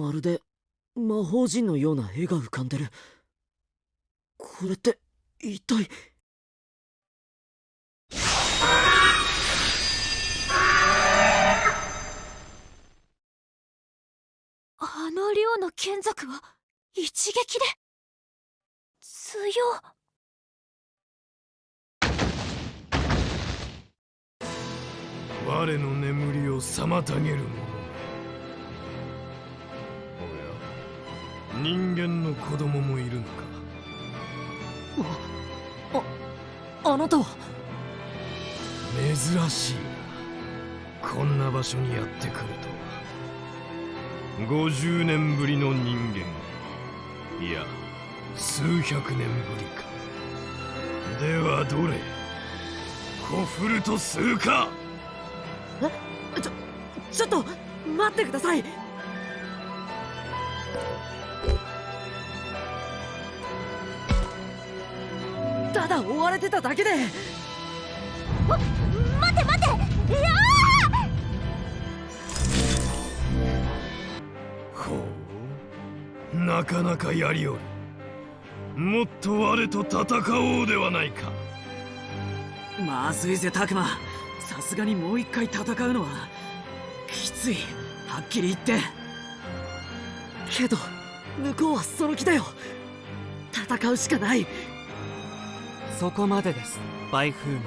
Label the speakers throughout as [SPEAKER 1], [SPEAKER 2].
[SPEAKER 1] まるで魔法陣のような絵が浮かんでる。これって一体？
[SPEAKER 2] あの量の剣族は一撃で強
[SPEAKER 3] 我の眠りを妨げるも人間の子供もいるのか？
[SPEAKER 1] ああなたは？
[SPEAKER 3] 珍しいな。こんな場所にやってくるとは。50年ぶりの人間。いや数百年ぶりか。ではどれ？コフルとするか
[SPEAKER 1] ちょちょっと待ってくださいただ追われてただけで。
[SPEAKER 2] 待て待て。いや
[SPEAKER 3] ほう。なかなかやりおる。もっと我と戦おうではないか。
[SPEAKER 1] まずいぜタクマさすがにもう一回戦うのはきつい。はっきり言って。けど向こうはその気だよ。戦うしかない
[SPEAKER 4] そこまでです。バイフーモン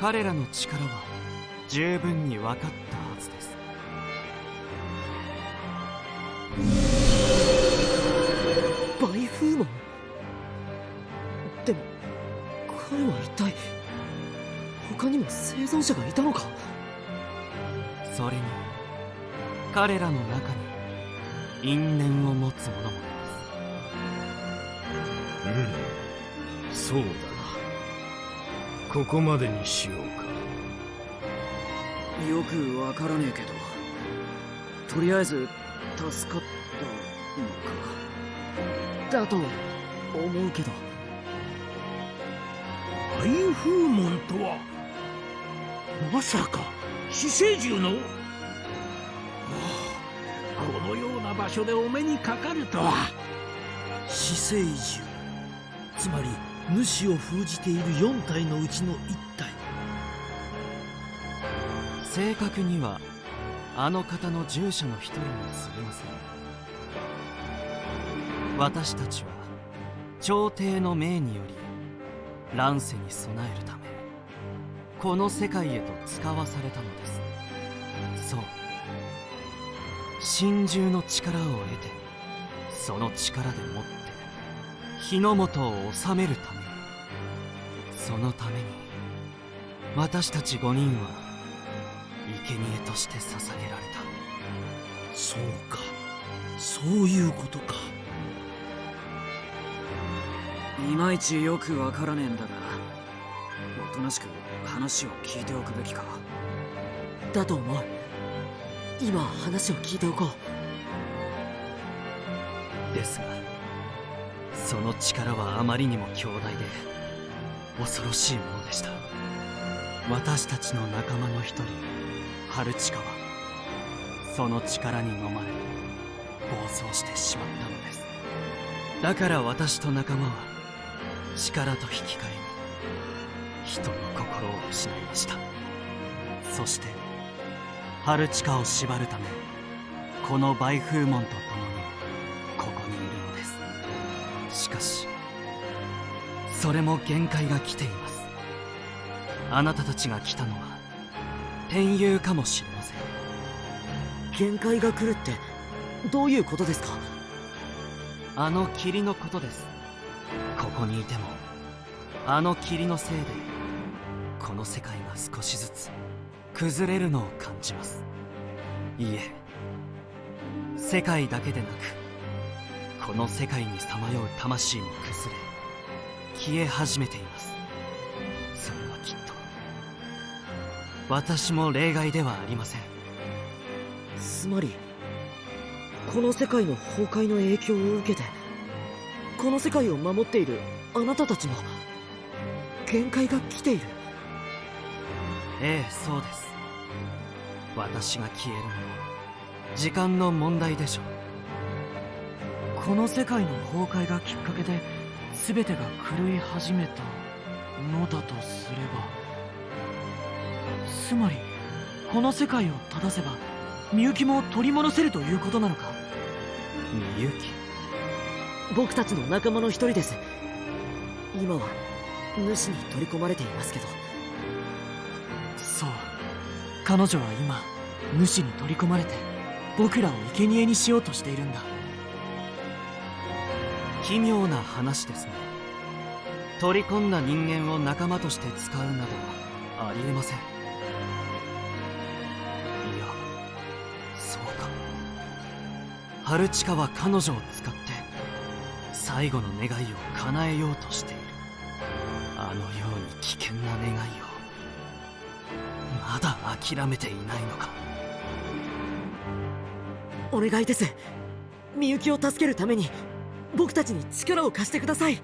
[SPEAKER 4] 彼らの力は十分に分かったはずです。
[SPEAKER 1] バイフーモンでも彼は一体他にも生存者がいたのか？
[SPEAKER 4] それに彼らの中に因縁を持つ者もい
[SPEAKER 3] うんそうだな。ここまでにしようか。
[SPEAKER 1] よくわからねえけど。とりあえず助かったのか。だと思うけど。
[SPEAKER 5] バイフーモンとは？まさか死生獣の？このような場所でお目にかかるとは。
[SPEAKER 6] 死生獣。つまり主を封じている4体のうちの1体。
[SPEAKER 4] 正確にはあの方の従者の一人にすぎません。私たちは朝廷の命により乱世に備えるためこの世界へと使わされたのです。そう。真珠の力を得てその力でもって日の本を治めるためにそのために私たち5人は生贄として捧げられた。
[SPEAKER 6] そうか。そういうことか。
[SPEAKER 1] いまいちよくわからねえんだがおとなしく話を聞いておくべきか。だと思う。今話を聞いておこ
[SPEAKER 4] う。ですがその力はあまりにも強大で恐ろしいものでした。私たちの仲間の一人ハルチカはその力に飲まれ暴走してしまったのです。だから私と仲間は力と引き換えに人の心を失いました。そしてハルチカを縛るためこのバイフーモンと共にそれも限界が来ています。あなたたちが来たのは天佑かもしれません。
[SPEAKER 1] 限界が来るってどういうことですか？
[SPEAKER 4] あの霧のことです。ここにいてもあの霧のせいでこの世界が少しずつ崩れるのを感じます。いいえ世界だけでなくこの世界にさまよう魂も崩れ消え始めています。それはきっと私も例外ではありません。
[SPEAKER 1] つまりこの世界の崩壊の影響を受けてこの世界を守っているあなたたちも限界が来ている。
[SPEAKER 4] ええそうです。私が消えるのも時間の問題でしょう。
[SPEAKER 1] この世界の崩壊がきっかけで全てが狂い始めたのだとすればつまりこの世界を正せばみゆきも取り戻せるということなのか？
[SPEAKER 4] みゆき？
[SPEAKER 1] 僕たちの仲間の一人です。今は主に取り込まれていますけど。そう。彼女は今主に取り込まれて僕らを生贄にしようとしているんだ
[SPEAKER 4] 奇妙な話ですね。取り込んだ人間を仲間として使うなどはありえません。いやそうか。春近は彼女を使って最後の願いを叶えようとしている。あのように危険な願いをまだ諦めていないのか。
[SPEAKER 1] お願いです。みゆきを助けるために。僕たちに力を貸してください。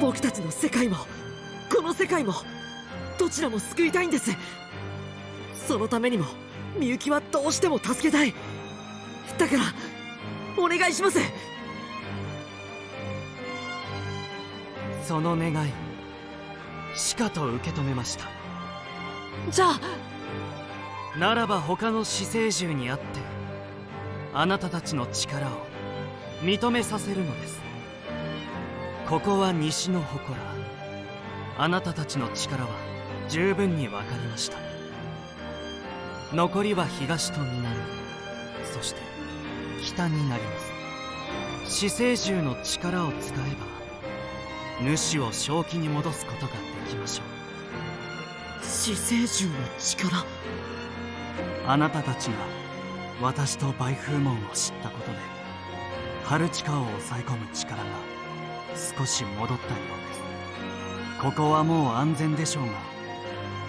[SPEAKER 1] 僕たちの世界もこの世界もどちらも救いたいんです。そのためにもみゆきはどうしても助けたい。だからお願いします。
[SPEAKER 4] その願いしかと受け止めました。
[SPEAKER 1] じゃあ
[SPEAKER 4] ならば他の死生獣にあってあなたたちの力を認めさせるのです。ここは西の祠あなたたちの力は十分に分かりました。残りは東と南そして北になります。死生獣の力を使えば主を正気に戻すことができましょう。
[SPEAKER 1] 死生獣の力？
[SPEAKER 4] あなたたちが私とバイフーモンを知ったことで春近を抑え込む力が少し戻ったようです。ここはもう安全でしょうが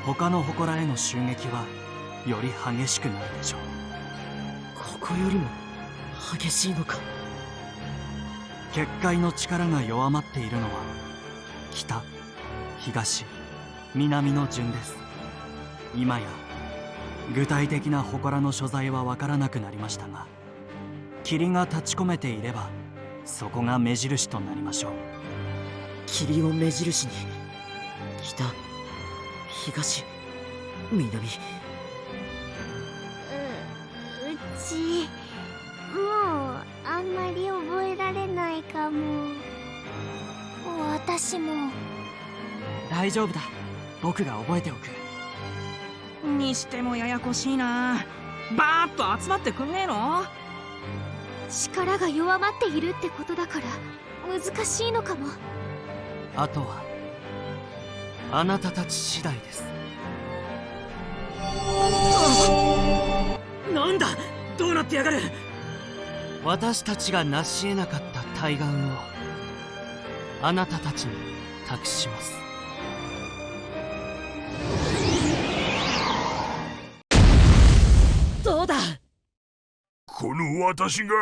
[SPEAKER 4] 他の祠への襲撃はより激しくなるでしょう。
[SPEAKER 1] ここよりも激しいのか。
[SPEAKER 4] 結界の力が弱まっているのは北東南の順です。今や具体的な祠の所在は分からなくなりましたが霧が立ち込めていればそこが目印となりましょう。
[SPEAKER 1] 霧を目印に。北東南。
[SPEAKER 7] ううちもうあんまり覚えられないかも。私も。
[SPEAKER 1] 大丈夫だ。僕が覚えておく
[SPEAKER 8] にしてもややこしいな。バーッと集まってくんねえの？
[SPEAKER 7] 力が弱まっているってことだから難しいのかも。
[SPEAKER 4] あとはあなたたち次第です。
[SPEAKER 1] なんだ？どうなってやがる？
[SPEAKER 4] 私たちが成し得なかった対岸をあなたたちに託します
[SPEAKER 5] 私が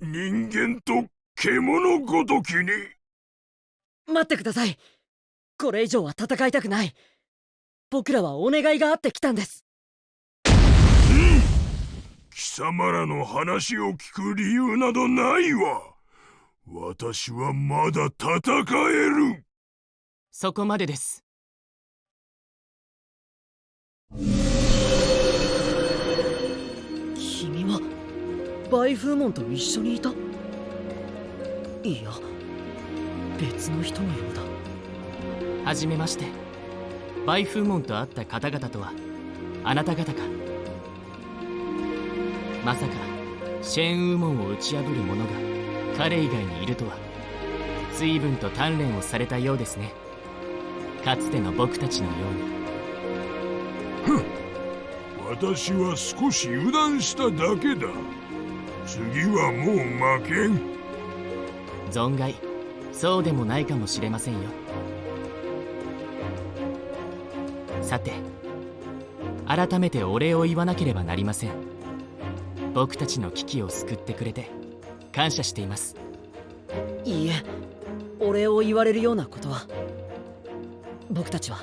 [SPEAKER 5] 人間と獣ごときに。
[SPEAKER 1] 待ってください。これ以上は戦いたくない。僕らはお願いがあって来たんです。
[SPEAKER 5] 貴様らの話を聞く理由などないわ。私はまだ戦える。
[SPEAKER 9] そこまでです
[SPEAKER 1] バイフーモンと一緒にいた。いや別の人のようだ。
[SPEAKER 9] はじめまして。バイフーモンと会った方々とはあなた方か。まさかシェーンウーモンを打ち破る者が彼以外にいるとは随分と鍛錬をされたようですね。かつての僕たちのように。
[SPEAKER 5] 私は少し油断しただけだ次はもう負けん。
[SPEAKER 9] 存外。そうでもないかもしれませんよ。さて改めてお礼を言わなければなりません。僕たちの危機を救ってくれて感謝しています。
[SPEAKER 1] いいえお礼を言われるようなことは。僕たちは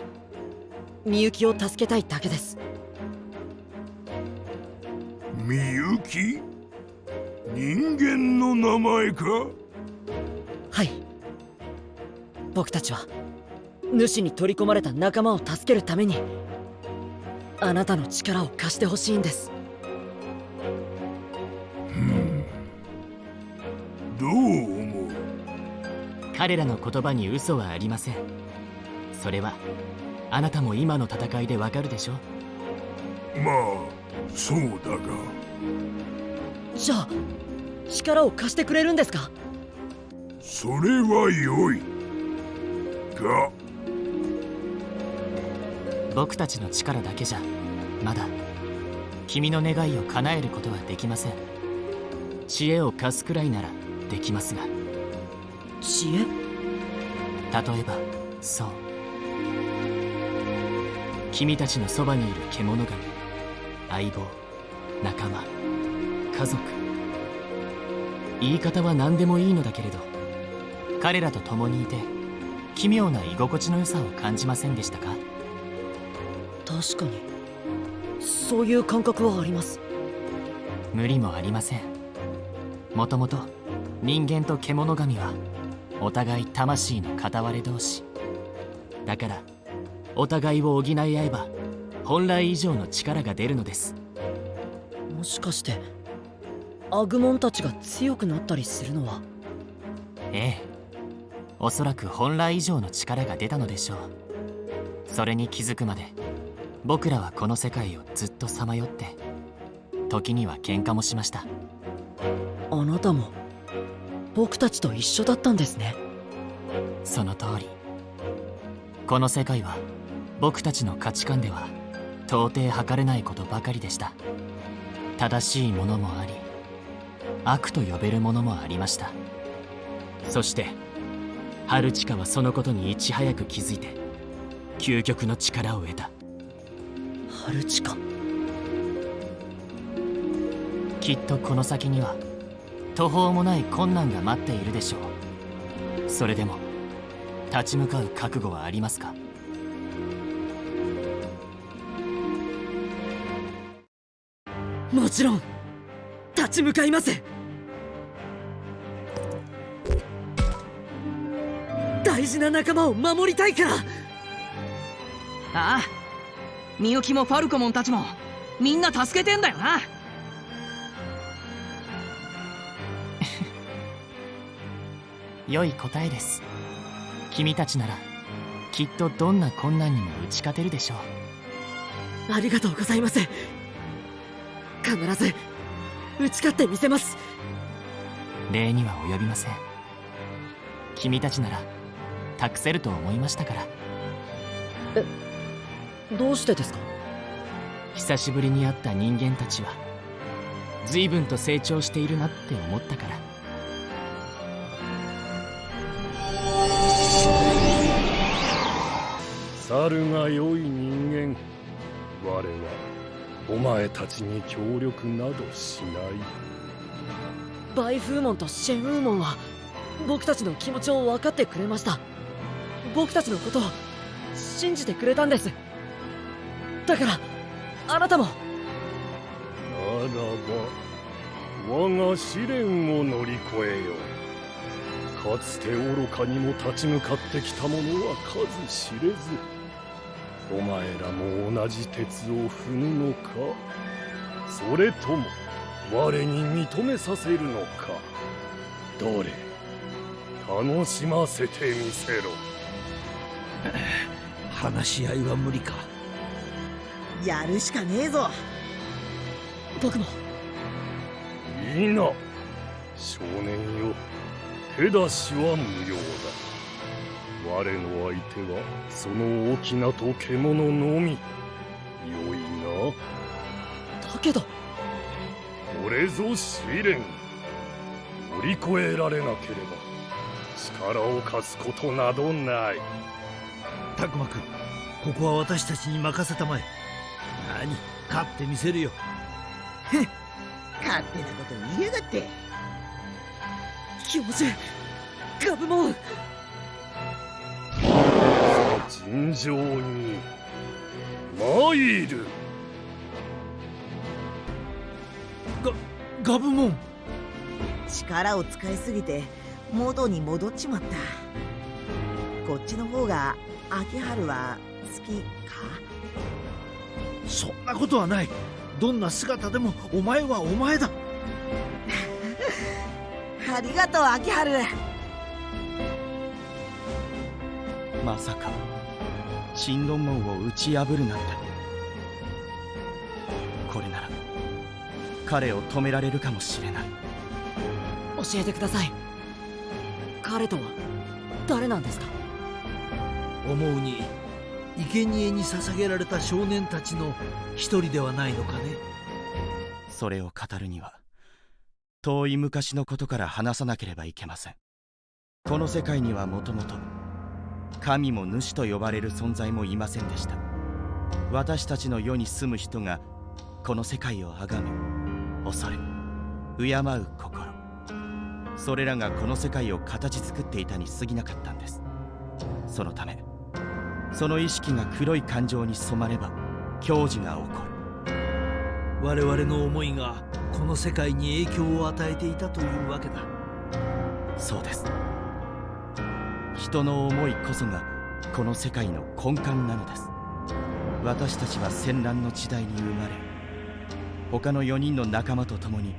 [SPEAKER 1] みゆきを助けたいだけです。
[SPEAKER 5] みゆき？人間の名前か？
[SPEAKER 1] はい。僕たちは主に取り込まれた仲間を助けるためにあなたの力を貸してほしいんです。
[SPEAKER 5] どう思う？
[SPEAKER 9] 彼らの言葉に嘘はありません。それはあなたも今の戦いでわかるでしょ
[SPEAKER 5] まあそうだが
[SPEAKER 1] じゃあ力を貸してくれるんですか？
[SPEAKER 5] それは良い。が。
[SPEAKER 9] 僕たちの力だけじゃまだ君の願いを叶えることはできません。知恵を貸すくらいならできますが。
[SPEAKER 1] 知恵？
[SPEAKER 9] 例えばそう。君たちのそばにいる獣神相棒仲間家族。言い方は何でもいいのだけれど彼らと共にいて奇妙な居心地の良さを感じませんでしたか？
[SPEAKER 1] 確かに。そういう感覚はあります。
[SPEAKER 9] 無理もありません。もともと人間と獣神はお互い魂の片割れ同士。だからお互いを補い合えば本来以上の力が出るのです。
[SPEAKER 1] もしかしてアグモンたちが強くなったりするのは。
[SPEAKER 9] ええ。おそらく本来以上の力が出たのでしょう。それに気づくまで僕らはこの世界をずっとさまよって時には喧嘩もしました。
[SPEAKER 1] あなたも僕たちと一緒だったんですね。
[SPEAKER 9] その通り。この世界は僕たちの価値観では到底測れないことばかりでした。正しいものもあり悪と呼べるものもありました。そして春近はそのことにいち早く気づいて究極の力を得た。
[SPEAKER 1] 春近
[SPEAKER 9] きっとこの先には途方もない困難が待っているでしょう。それでも立ち向かう覚悟はありますか？
[SPEAKER 1] もちろん立ち向かいます大事な仲間を守りたいから。
[SPEAKER 8] ああ。みゆきもファルコモンたちもみんな助けてんだよな。
[SPEAKER 9] 良い答えです。君たちならきっとどんな困難にも打ち勝てるでしょう。
[SPEAKER 1] ありがとうございます。必ず打ち勝ってみせます。
[SPEAKER 9] 礼には及びません。君たちなら託せると思いましたから。
[SPEAKER 1] どうしてですか？
[SPEAKER 9] 久しぶりに会った人間たちは随分と成長しているなって思ったから。
[SPEAKER 10] 猿が良い人間我はお前たちに協力などしない。
[SPEAKER 1] バイフーモンとシェンウーモンは僕たちの気持ちを分かってくれました僕たちのことを信じてくれたんです。だからあなたも。
[SPEAKER 10] ならば我が試練を乗り越えよう。かつて愚かにも立ち向かってきた者は数知れずお前らも同じ鉄を踏むのか？それとも我に認めさせるのか？どれ？楽しませてみせろ。
[SPEAKER 6] 話し合いは無理か。
[SPEAKER 11] やるしかねえぞ。
[SPEAKER 1] 僕も。
[SPEAKER 10] いいな少年よ。手出しは無用だ。我の相手はその大きなと獣のみ。良いな。
[SPEAKER 1] だけど。
[SPEAKER 10] これぞ試練。乗り越えられなければ力を貸すことなどない
[SPEAKER 6] タクマくん。ここは私たちに任せたまえ。何？勝ってみせるよ。
[SPEAKER 11] 勝手なこと言いやがって。
[SPEAKER 1] 教授ガブモン
[SPEAKER 10] 幸尋常に参る。
[SPEAKER 6] ガガブモン。
[SPEAKER 11] 力を使いすぎて元に戻っちまった。こっちの方が秋春は好きか？
[SPEAKER 6] そんなことはない。どんな姿でもお前はお前だ。
[SPEAKER 11] ありがとう秋春。
[SPEAKER 12] まさか神論門を打ち破るなんて。これなら彼を止められるかもしれない。
[SPEAKER 1] 教えてください。彼とは誰なんですか？
[SPEAKER 6] 思うに生贄に捧げられた少年たちの一人ではないのかね。
[SPEAKER 12] それを語るには遠い昔のことから話さなければいけません。この世界にはもともと神も主と呼ばれる存在もいませんでした。私たちの世に住む人がこの世界を崇め恐れ敬う心。それらがこの世界を形作っていたに過ぎなかったんです。そのためその意識が黒い感情に染まれば矜持が起こる。
[SPEAKER 6] 我々の思いがこの世界に影響を与えていたというわけだ。
[SPEAKER 12] そうです。人の思いこそがこの世界の根幹なのです。私たちは戦乱の時代に生まれ他の4人の仲間と共に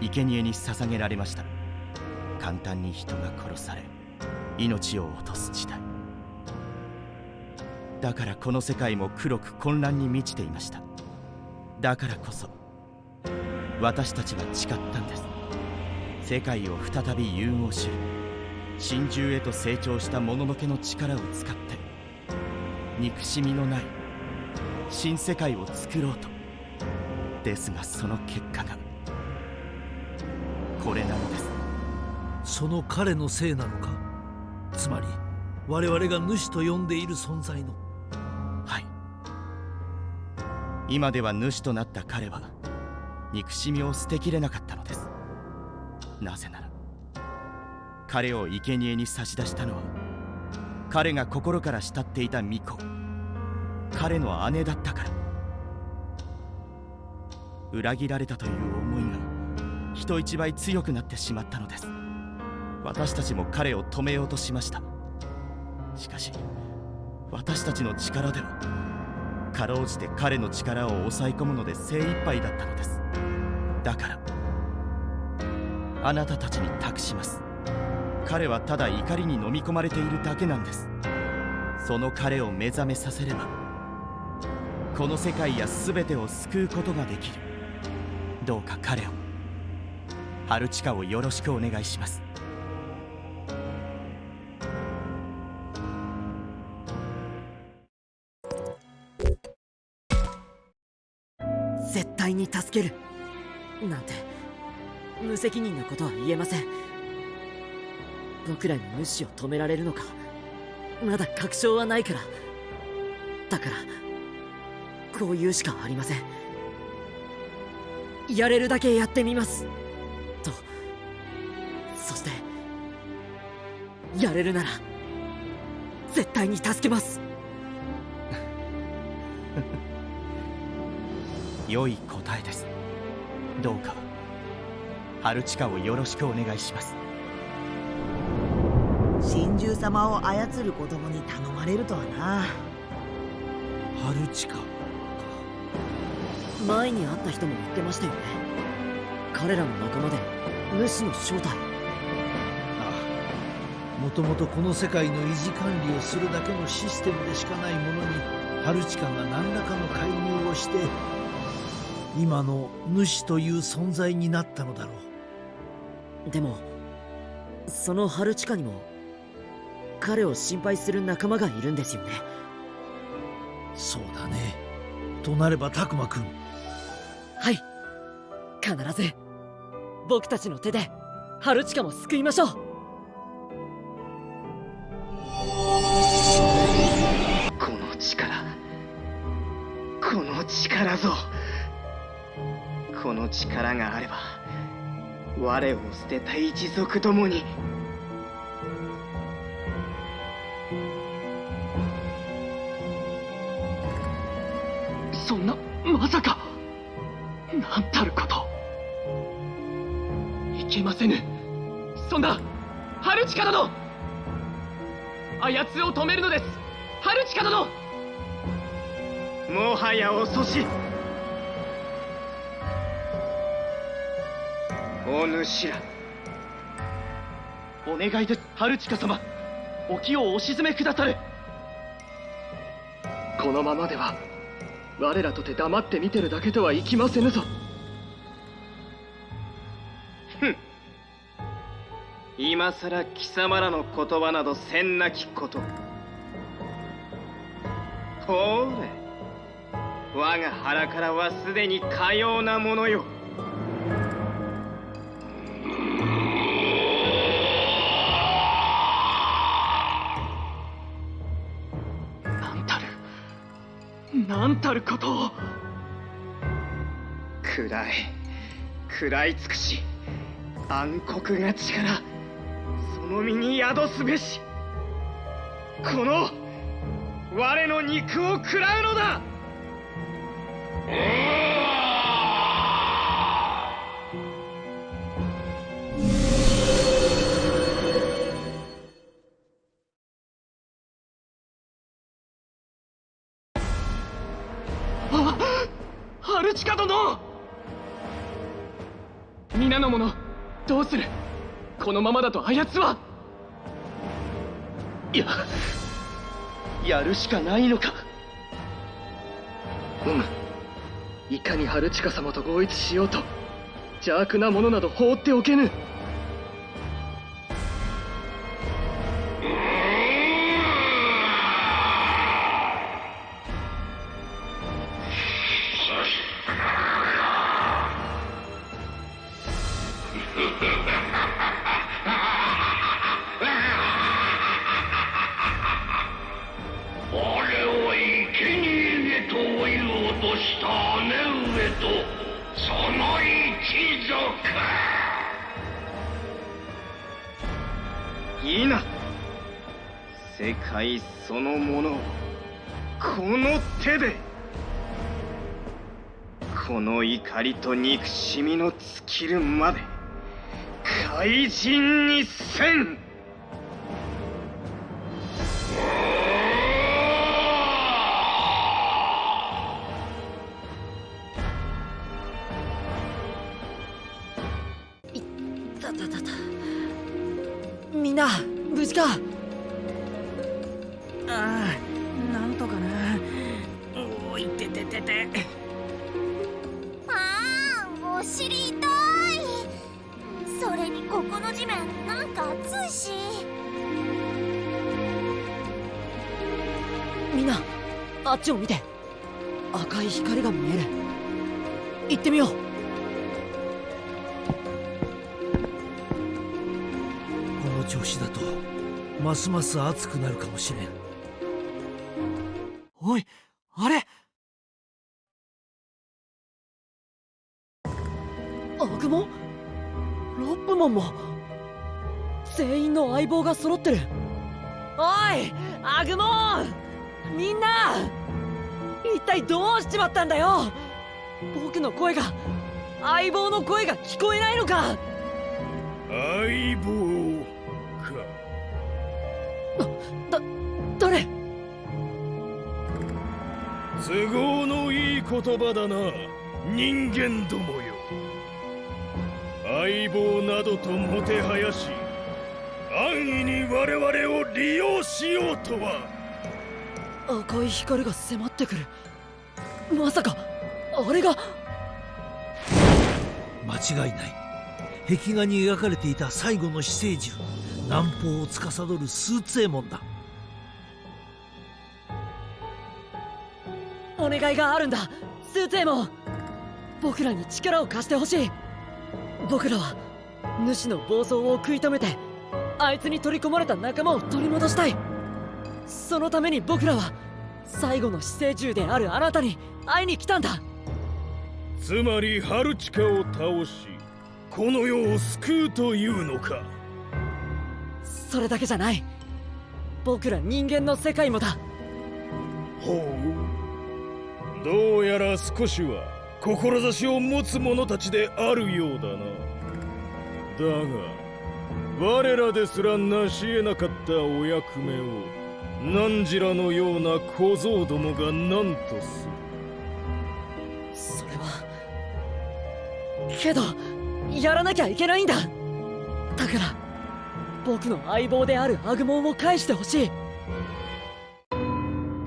[SPEAKER 12] 生贄に捧げられました。簡単に人が殺され命を落とす時代だからこの世界も黒く混乱に満ちていました。だからこそ私たちは誓ったんです。世界を再び融合し真珠へと成長したもののけの力を使って憎しみのない新世界を作ろうと。ですがその結果がこれなのです。
[SPEAKER 6] その彼のせいなのか？つまり我々が主と呼んでいる存在の
[SPEAKER 12] 今では主となった彼は憎しみを捨てきれなかったのです。なぜなら彼を生贄に差し出したのは彼が心から慕っていた巫女彼の姉だったから。裏切られたという思いが人一倍強くなってしまったのです。私たちも彼を止めようとしました。しかし私たちの力ではかろうじて彼の力を抑え込むので精一杯だったのです。だからあなたたちに託します。彼はただ怒りに飲み込まれているだけなんです。その彼を目覚めさせればこの世界や全てを救うことができる。どうか彼をハルチカをよろしくお願いします。
[SPEAKER 1] に助ける。なんて無責任なことは言えません。僕らに主を止められるのか。まだ確証はないから。だからこう言うしかありません。やれるだけやってみます。と。そしてやれるなら絶対に助けます。
[SPEAKER 12] 良い答えです。どうかハルチカをよろしくお願いします。
[SPEAKER 11] 真珠様を操る子供に頼まれるとはな。
[SPEAKER 6] ハルチカ
[SPEAKER 1] 前に会った人も言ってましたよね。彼らの仲間で主の正体。
[SPEAKER 6] もともとこの世界の維持管理をするだけのシステムでしかないものにハルチカが何らかの介入をして今の主という存在になったのだろう。
[SPEAKER 1] でもそのハルチカにも彼を心配する仲間がいるんですよね。
[SPEAKER 6] そうだね。となればタクマくん
[SPEAKER 1] はい。必ず僕たちの手でハルチカも救いましょう。
[SPEAKER 13] この力この力ぞこの力があれば我を捨てた一族どもにそんなまさかなんたること。いけませぬ。そんな春近殿。あやつを止めるのです。春近殿。もはや遅し。お主ら。お願いです春近様。沖をお沈めくださるこのままでは我らとて黙って見てるだけとはいきませぬぞ。ふん。今さら貴様らの言葉などせんなきこと。ほれ。我が腹からはすでにかようなものよたることを。暗い。食らい尽くし。暗黒が力。その身に宿すべし。この我の肉を食らうのだ。あこのままだとあやつはいややるしかないのか。うむいかに春近様と合一しようと邪悪なものなど放っておけぬ。
[SPEAKER 14] 我 い
[SPEAKER 13] いな。世界そのものをこの手で。この怒りと憎しみの尽きるまで怪人にせん。
[SPEAKER 6] ます。ます熱くなるかもしれん。
[SPEAKER 1] おいあれ？アグモンロップモンも？全員の相棒が揃ってる。おいアグモンみんな！一体どうしちまったんだよ？僕の声が相棒の声が聞こえないのか？
[SPEAKER 3] 相棒都合のいい言葉だな。人間どもよ。相棒などともてはやし安易に我々を利用しようとは。
[SPEAKER 1] 赤い光が迫ってくる。まさかあれが。
[SPEAKER 6] 間違いない。壁画に描かれていた最後の死生獣南方を司るスーツエモンだ
[SPEAKER 1] お願いがあるんだ。スーツエモン。僕らに力を貸してほしい。僕らは主の暴走を食い止めてあいつに取り込まれた仲間を取り戻したい。そのために僕らは最後の死生獣であるあなたに会いに来たんだ。
[SPEAKER 3] つまりハルチカを倒しこの世を救うというのか。
[SPEAKER 1] それだけじゃない。僕ら人間の世界もだ。
[SPEAKER 3] ほうどうやら少しは志を持つ者たちであるようだな。だが我らですら成し得なかったお役目を汝らのような小僧どもが何とする。
[SPEAKER 1] それはけどやらなきゃいけないんだ。だから僕の相棒であるアグモンを返してほしい。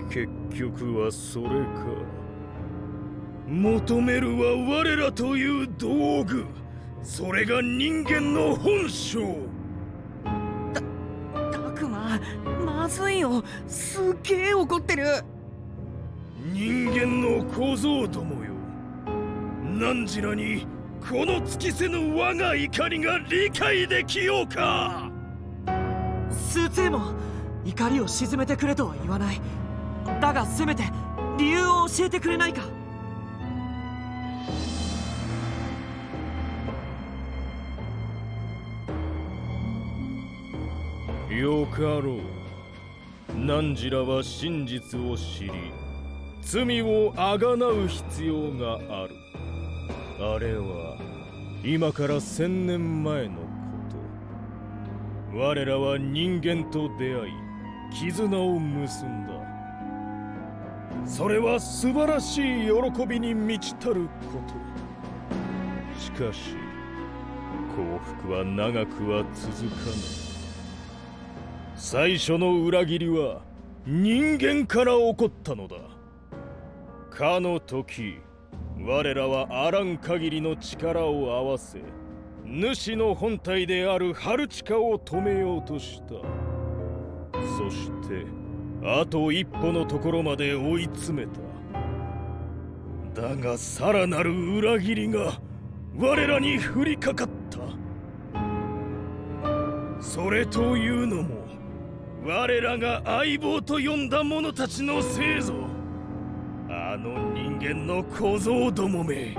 [SPEAKER 3] 結局はそれか求めるは我らという道具。それが人間の本性。
[SPEAKER 15] たくままずいよ。すっげえ怒ってる。
[SPEAKER 3] 人間の小僧どもよ。汝らにこの尽きせぬ我が怒りが理解できようか。
[SPEAKER 1] スーも怒りを鎮めてくれとは言わない。だがせめて理由を教えてくれないか
[SPEAKER 3] よかろう。汝らは真実を知り罪をあがなう必要がある。あれは今から千年前のこと。我らは人間と出会い絆を結んだ。それは素晴らしい喜びに満ちたること。しかし幸福は長くは続かぬ最初の裏切りは人間から起こったのだ。かの時我らはあらん限りの力を合わせ主の本体であるハルチカを止めようとした。そしてあと一歩のところまで追い詰めた。だがさらなる裏切りが我らに降りかかった。それというのも我らが相棒と呼んだ者たちのせいぞ。あの人間の小僧どもめ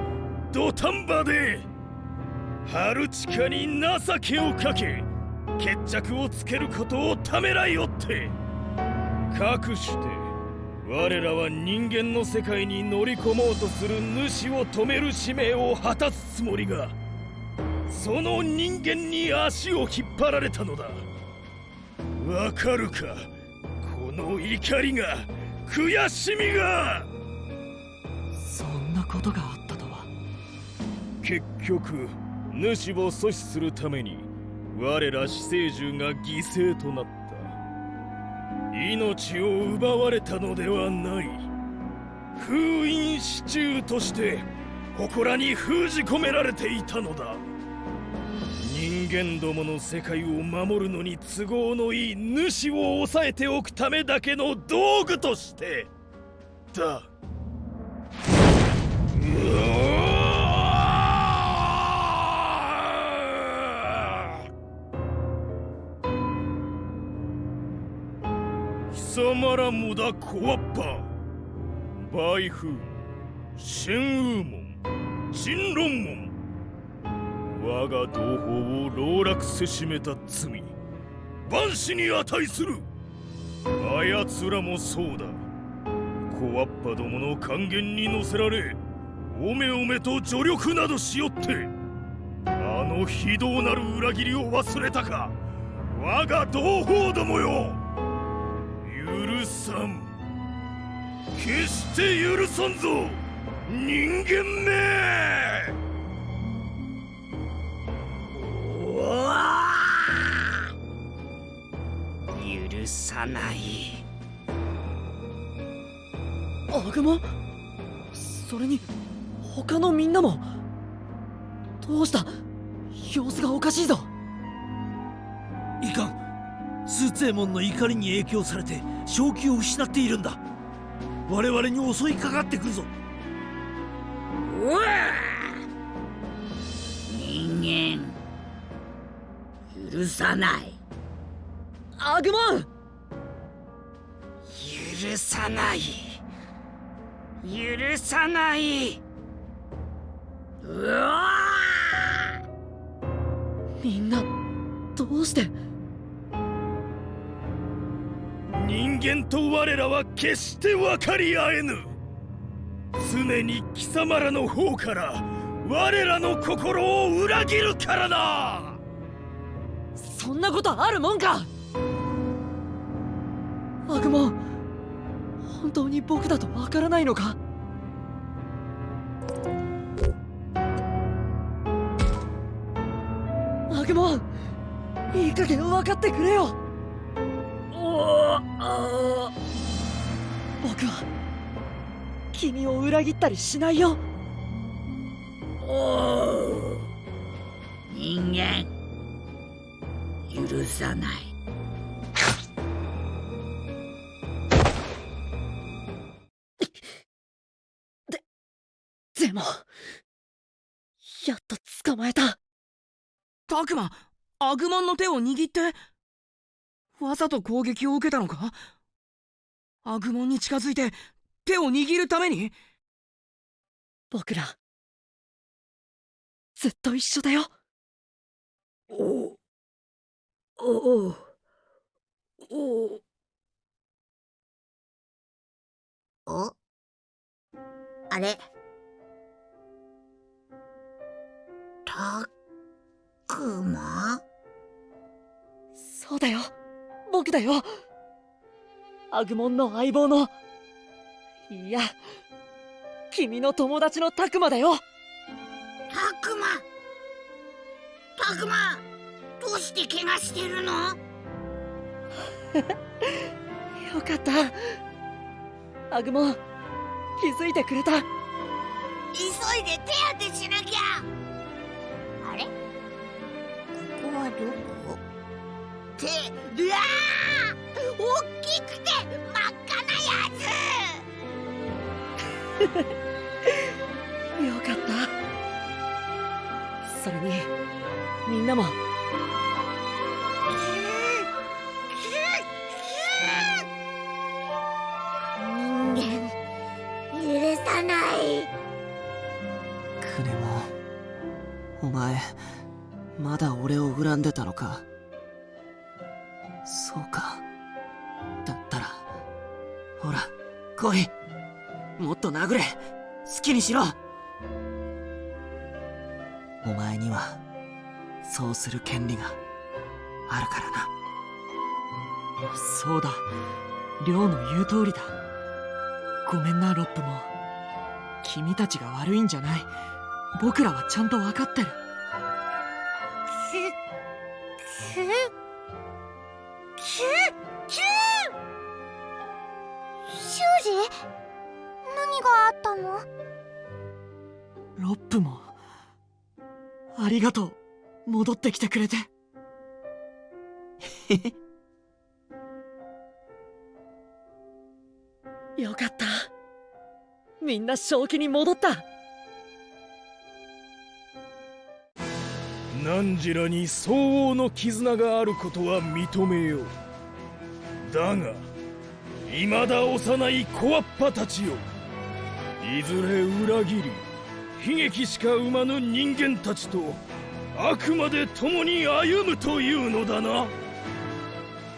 [SPEAKER 3] 土壇場でハルチカに情けをかけ決着をつけることをためらいおってかくして我らは人間の世界に乗り込もうとする主を止める使命を果たすつもりがその人間に足を引っ張られたのだ。わかるか？この怒りが悔しみが！
[SPEAKER 1] そんなことがあったとは。
[SPEAKER 3] 結局主を阻止するために我ら死生獣が犠牲となった。命を奪われたのではない。封印支柱として祠に封じ込められていたのだ人間どもの世界を守るのに都合のいい主を抑えておくためだけの道具として。だ。貴様らもだコアッパバイフンシンウーモン。チンロンモン。我が同胞を籠絡せしめた罪万死に値する。あやつらもそうだ。コアッパどもの還元に乗せられおめおめと助力などしよってあの非道なる裏切りを忘れたか。我が同胞どもよ。許さん。決して許さんぞ。人間め。
[SPEAKER 5] 許さない。
[SPEAKER 1] アグモそれに他のみんなも？どうした？様子がおかしいぞ。
[SPEAKER 6] いかんスーツエモンの怒りに影響されて正気を失っているんだ。我々に襲いかかってくるぞ。
[SPEAKER 5] うわ人間許さない。
[SPEAKER 1] アグモン
[SPEAKER 5] 許さない。許さない。うわ
[SPEAKER 1] みんなどうして？
[SPEAKER 3] 人間と我らは決して分かり合えぬ。常に貴様らの方から我らの心を裏切るからな
[SPEAKER 1] そんなことあるもんか。アグモン本当に僕だとわからないのか？アグモンいい加減分かってくれよ。僕は君を裏切ったりしないよ。
[SPEAKER 11] 人間。許さない。
[SPEAKER 1] でもやっと捕まえた。
[SPEAKER 8] タクマアグモンの手を握ってわざと攻撃を受けたのか？アグモンに近づいて手を握るために？
[SPEAKER 1] 僕らずっと一緒だよ
[SPEAKER 11] おおお
[SPEAKER 16] あれ？たくま？
[SPEAKER 1] そうだよ。僕だよ。アグモンの相棒の。いや君の友達のタクマだよ。
[SPEAKER 11] たくま！たくま！どうして怪我してるの？
[SPEAKER 1] よかった。アグモン気づいてくれた。
[SPEAKER 11] 急いで手当てしなきゃ。あれ？ここはどこ？ってうわー！大きくて真っ赤なや
[SPEAKER 1] よかった。それにみんなも前まだ俺を恨んでたのか？そうか。だったらほら来い。もっと殴れ。好きにしろ。お前にはそうする権利があるからな。そうだ。亮の言う通りだ。ごめんなロップも。君たちが悪いんじゃない。僕らはちゃんと分かってる。
[SPEAKER 7] があったの？
[SPEAKER 1] ロップもありがとう。戻ってきてくれて。よかった。みんな正気に戻った。
[SPEAKER 3] 汝らに相応の絆があることは認めよう。だが未だ幼い小わっぱたちよいずれ裏切り悲劇しか生まぬ人間たちとあくまで共に歩むというのだな。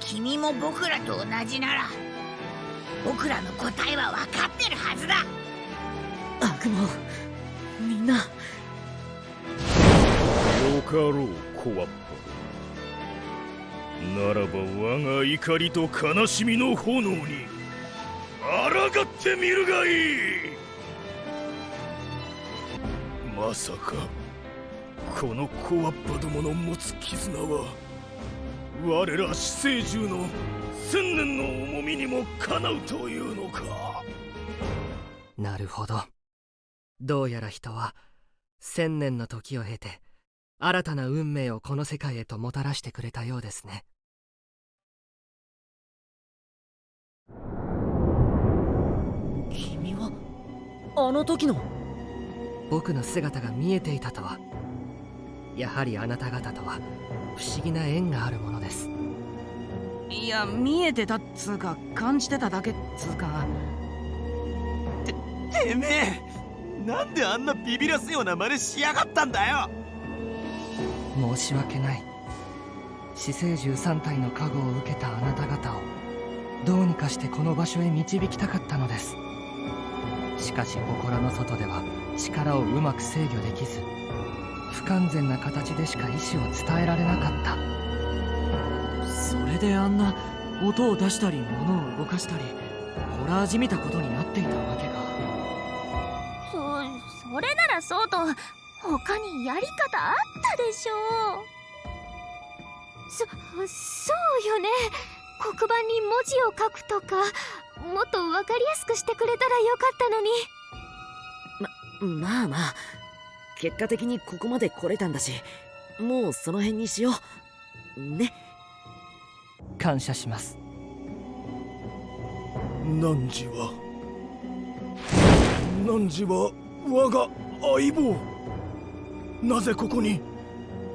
[SPEAKER 11] 君も僕らと同じなら僕らの答えは分かってるはずだ。
[SPEAKER 1] 悪魔みんな。
[SPEAKER 3] よかろう小わっぱならば我が怒りと悲しみの炎に抗ってみるがいいまさかこの小わっぱどもの持つ絆は我ら死生獣の千年の重みにもかなうというのか。
[SPEAKER 17] なるほど。どうやら人は千年の時を経て新たな運命をこの世界へともたらしてくれたようですね。
[SPEAKER 1] 君はあの時の
[SPEAKER 17] 僕の姿が見えていたとは。やはりあなた方とは不思議な縁があるものです。
[SPEAKER 8] いや見えてたっつうか感じてただけっつうか。
[SPEAKER 18] てめえなんであんなビビらすような真似しやがったんだよ。
[SPEAKER 17] 申し訳ない。死生獣3体の加護を受けたあなた方をどうにかしてこの場所へ導きたかったのです。しかし心の外では力をうまく制御できず不完全な形でしか意志を伝えられなかった。
[SPEAKER 1] それであんな音を出したり物を動かしたりホラーじみたことになっていたわけか。
[SPEAKER 2] そそれならそうと他にやり方あったでしょう。そそうよね。黒板に文字を書くとかもっと分かりやすくしてくれたらよかったのに。
[SPEAKER 1] まあまあ。結果的にここまで来れたんだし。もうその辺にしよう。ね。
[SPEAKER 17] 感謝します。
[SPEAKER 3] 汝は？汝は我が相棒？なぜここに？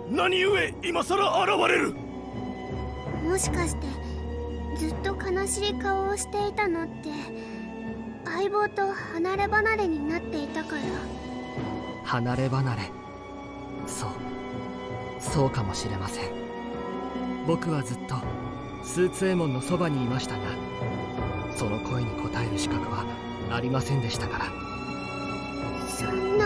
[SPEAKER 3] 何故今さら現れる？
[SPEAKER 2] もしかしてずっと悲しい顔をしていたのって？相棒と離れ離れになっていたから。
[SPEAKER 17] 離れ離れ。そう。そうかもしれません。僕はずっとスーツエモンのそばにいましたがその声に応える資格はありませんでしたから。
[SPEAKER 2] そんな。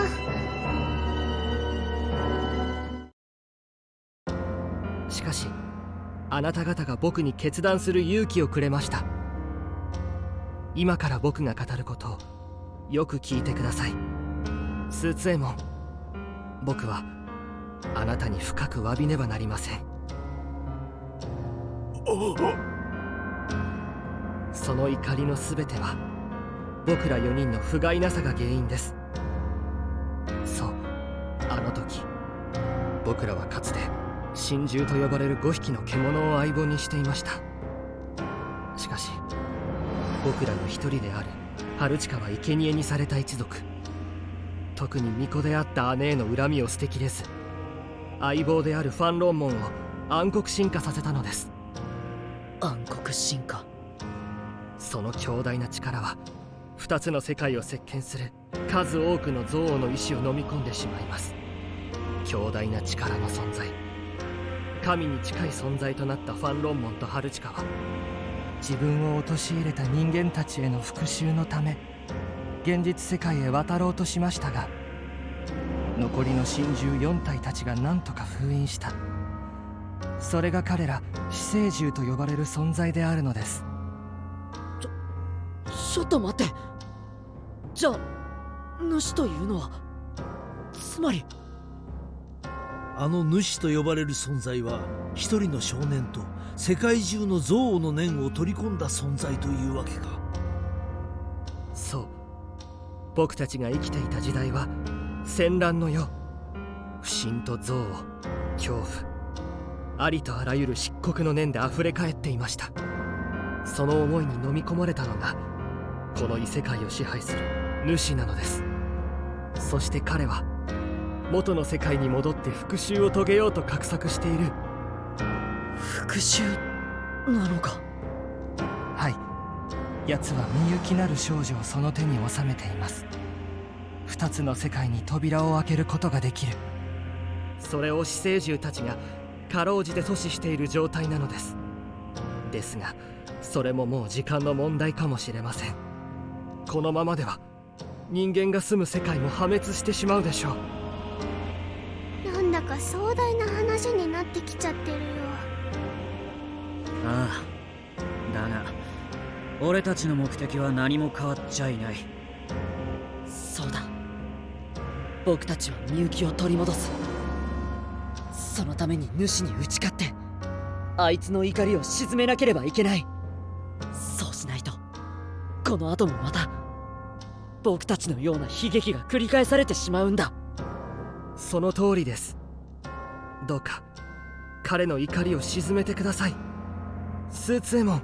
[SPEAKER 17] しかしあなた方が僕に決断する勇気をくれました今から僕が語ることをよく聞いてください。スーツエモン僕はあなたに深く詫びねばなりません。その怒りの全ては僕ら4人の不甲斐なさが原因です。そうあの時僕らはかつて神獣と呼ばれる5匹の獣を相棒にしていました。僕らの一人である春近は生贄にされた一族。特に巫女であった姉への恨みを捨てきれず相棒であるファンロンモンを暗黒進化させたのです。
[SPEAKER 1] 暗黒進化？
[SPEAKER 17] その強大な力は2つの世界を席巻する数多くの憎悪の意志を飲み込んでしまいます。強大な力の存在。神に近い存在となったファンロンモンとハルチカは自分を陥れた人間たちへの復讐のため現実世界へ渡ろうとしましたが残りの神獣4体たちが何とか封印した。それが彼ら死生獣と呼ばれる存在であるのです。
[SPEAKER 1] ちょっと待って。じゃあ主というのはつまり
[SPEAKER 6] あの主と呼ばれる存在は一人の少年と世界中の憎悪の念を取り込んだ存在というわけか。
[SPEAKER 17] そう。僕たちが生きていた時代は戦乱の世。不信と憎悪恐怖ありとあらゆる漆黒の念で溢れ返っていました。その思いに飲み込まれたのがこの異世界を支配する主なのです。そして彼は元の世界に戻って復讐を遂げようと画策している
[SPEAKER 1] 復讐なのか？
[SPEAKER 17] はい。奴はみゆきなる少女をその手に収めています。二つの世界に扉を開けることができる。それを死生獣たちがかろうじて阻止している状態なのです。ですがそれももう時間の問題かもしれません。このままでは人間が住む世界も破滅してしまうでしょう。
[SPEAKER 2] なんだか壮大な話になってきちゃってるよ
[SPEAKER 1] ああだが俺たちの目的は何も変わっちゃいない。そうだ。僕たちはみゆきを取り戻す。そのために主に打ち勝ってあいつの怒りを鎮めなければいけない。そうしないとこの後もまた僕たちのような悲劇が繰り返されてしまうんだ。
[SPEAKER 17] その通りです。どうか彼の怒りを鎮めてくださいスーツエモン。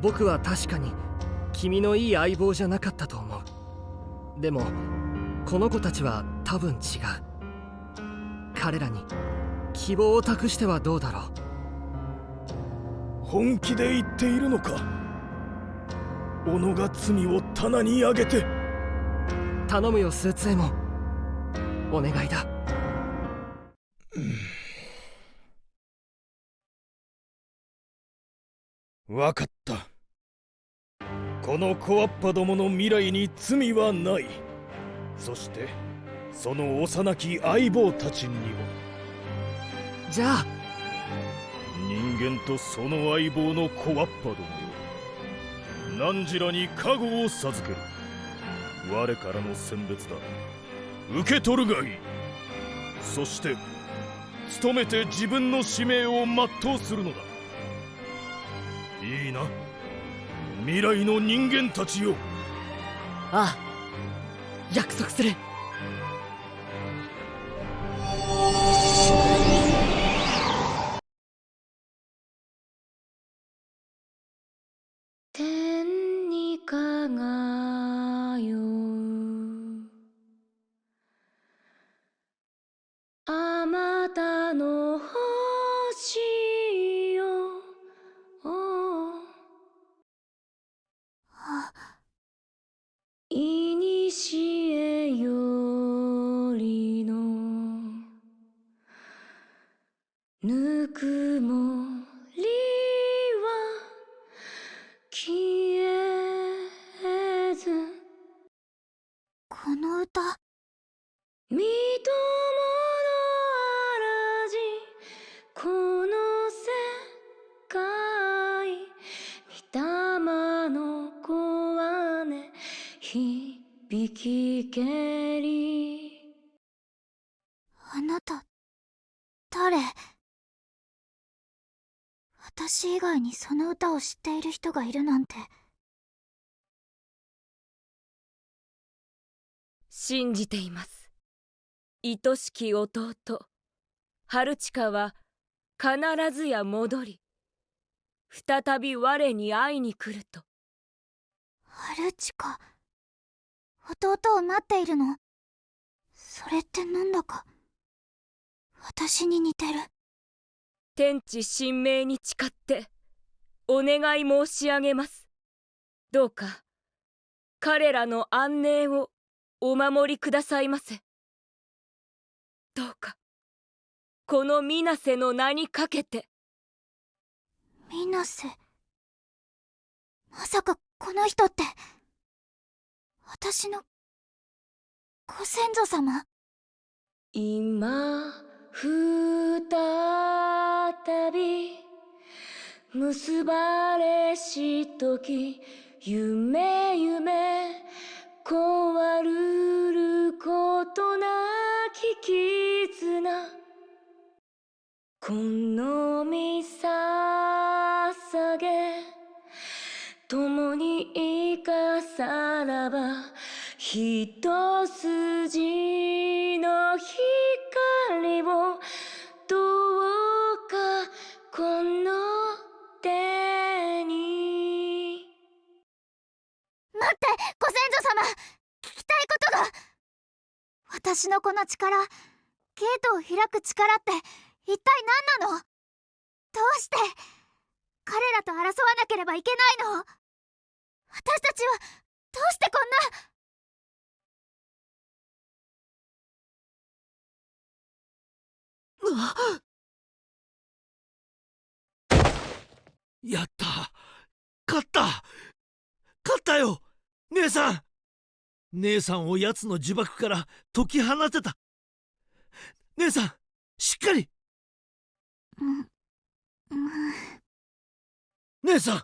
[SPEAKER 17] 僕は確かに君のいい相棒じゃなかったと思う。でもこの子たちは多分違う。彼らに希望を託してはどうだろう。
[SPEAKER 3] 本気で言っているのか？己が罪を棚に上げて。
[SPEAKER 17] 頼むよスーツエモン。お願いだ
[SPEAKER 3] わかった。この小わっぱどもの未来に罪はない。そしてその幼き相棒たちにも。
[SPEAKER 15] じゃあ。
[SPEAKER 3] 人間とその相棒の小わっぱどもよ。汝らに加護を授ける。我からの選別だ。受け取るがいい。そして努めて自分の使命を全うするのだいいな。未来の人間たちよ。
[SPEAKER 1] ああ。約束する。
[SPEAKER 2] にその歌を知っている人がいるなんて。
[SPEAKER 19] 信じています。愛しき弟。春近は必ずや戻り。再び我に会いに来ると。
[SPEAKER 2] 春近弟を待っているの？それってなんだか。私に似てる。
[SPEAKER 19] 天地神明に誓ってお願い申し上げます。どうか彼らの安寧をお守りくださいませ。どうかこの水瀬の名にかけて。
[SPEAKER 2] 水瀬まさかこの人って私のご先祖様？今再び結ばれし時夢夢壊るることなき絆。このみささげ共に生かさらば一筋の光を様聞きたいことが。私のこの力ゲートを開く力って一体何なの？どうして彼らと争わなければいけないの？私たちはどうしてこんな？
[SPEAKER 6] やった。勝った。勝ったよ姉さん。姉さんを奴の呪縛から解き放てた。姉さんしっかり。
[SPEAKER 2] うんうん
[SPEAKER 6] 姉さん。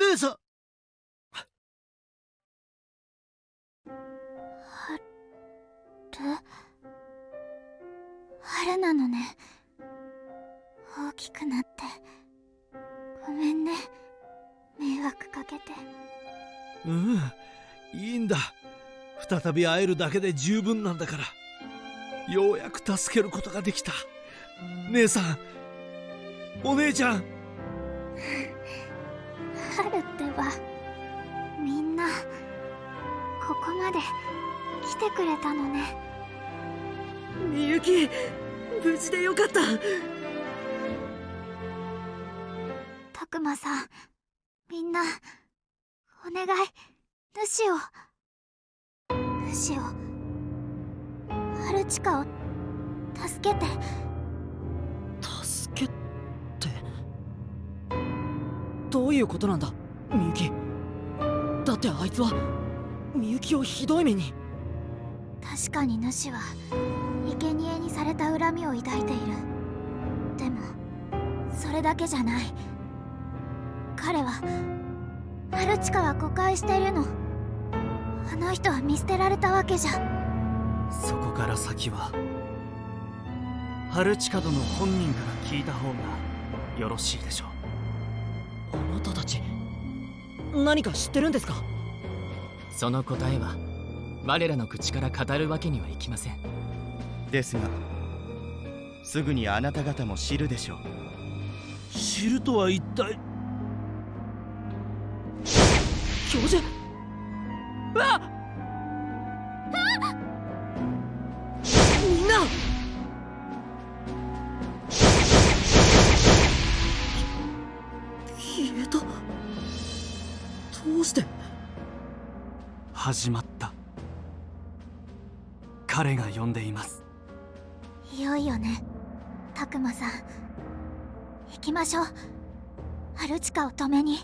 [SPEAKER 6] 姉さん
[SPEAKER 2] 春春なのね。大きくなって。ごめんね。迷惑かけて。
[SPEAKER 6] うんいいんだ。再び会えるだけで十分なんだから。ようやく助けることができた。姉さん。お姉ちゃん。
[SPEAKER 2] 春ってばみんなここまで来てくれたのね。
[SPEAKER 1] みゆき無事でよかった。
[SPEAKER 2] たくまさんみんなお願い主を主を春近を助けて。
[SPEAKER 1] 助けって？どういうことなんだ？みゆきだってあいつはみゆきをひどい目に。
[SPEAKER 2] 確かに主は生贄にされた恨みを抱いている。でもそれだけじゃない。彼はハルチカは誤解しているの。あの人は見捨てられたわけじゃ。
[SPEAKER 4] そこから先はハルチカ殿本人から聞いた方がよろしいでしょう。
[SPEAKER 1] あなたたち何か知ってるんですか？
[SPEAKER 9] その答えは我らの口から語るわけにはいきません。
[SPEAKER 12] ですがすぐにあなた方も知るでしょう。
[SPEAKER 6] 知るとは一体
[SPEAKER 1] 教授あみんな。消えた。どうして。
[SPEAKER 4] 始まった。彼が呼んでいます。
[SPEAKER 2] いよいよね。たくまさん。行きましょう。ハルチカを止めに。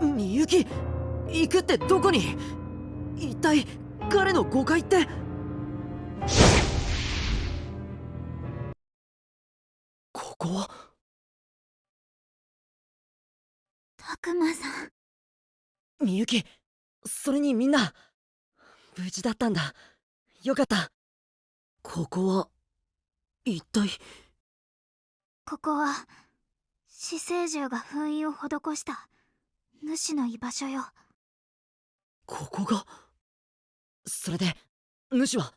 [SPEAKER 1] みゆき行くってどこに？一体彼の誤解って？ここは？
[SPEAKER 2] たくまさん。
[SPEAKER 1] みゆきそれにみんな無事だったんだ。よかった。ここは一体？
[SPEAKER 2] ここは死生獣が封印を施した主の居場所よ
[SPEAKER 1] ここが。それで主は。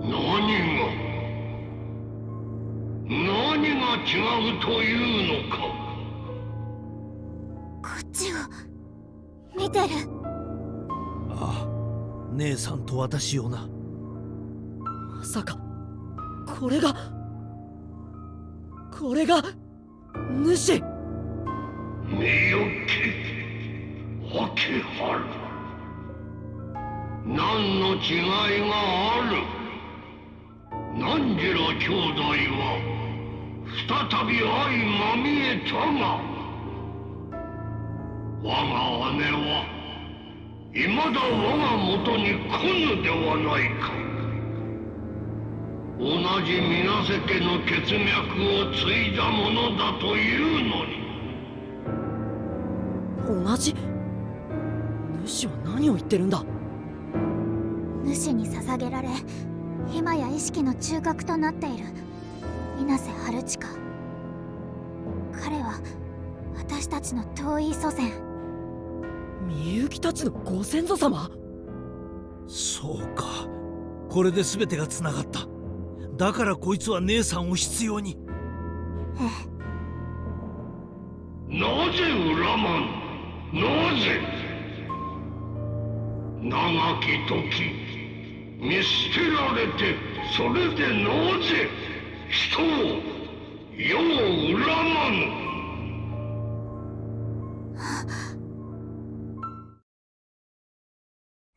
[SPEAKER 14] 何が？何が違うというのか。
[SPEAKER 2] こっちを。見てる。
[SPEAKER 6] ああ姉さんと私をな
[SPEAKER 1] まさか。これがこれが主
[SPEAKER 14] みゆき秋春何の違いがある。何時ら兄弟は再び相まみえたが我が姉は未だ我が元に来ぬではないか。同じ水瀬家の血脈を継いだものだというのに。
[SPEAKER 1] 同じ主は何を言ってるんだ？
[SPEAKER 2] 主に捧げられ今や意識の中核となっている。水瀬春近彼は私たちの遠い祖先。
[SPEAKER 1] みゆきたちのご先祖様？
[SPEAKER 6] そうか。これで全てがつながっただからこいつは姉さんを必要に。
[SPEAKER 14] なぜ恨まぬなぜ？長き時見捨てられてそれでなぜ人を世を恨まぬ？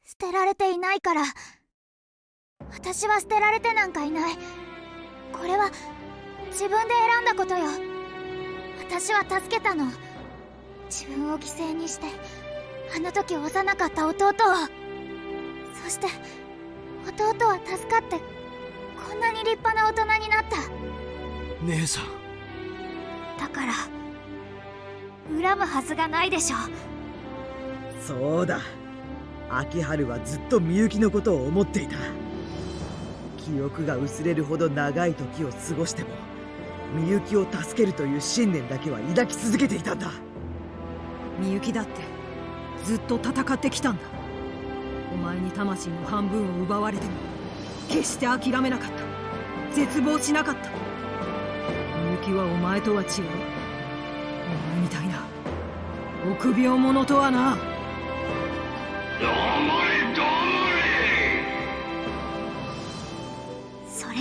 [SPEAKER 2] 捨てられていないから私は捨てられてなんかいない。これは自分で選んだことよ。私は助けたの。自分を犠牲にしてあの時幼かった弟を。そして弟は助かってこんなに立派な大人になった。
[SPEAKER 6] 姉さん。
[SPEAKER 2] だから恨むはずがないでしょ
[SPEAKER 11] そうだ。秋春はずっとみゆきのことを思っていた記憶が薄れるほど長い時を過ごしてもみゆきを助けるという信念だけは抱き続けていたんだ。
[SPEAKER 8] みゆきだってずっと戦ってきたんだ。お前に魂の半分を奪われても決して諦めなかった。絶望しなかった。みゆきはお前とは違う。お前みたいな臆病者とはな。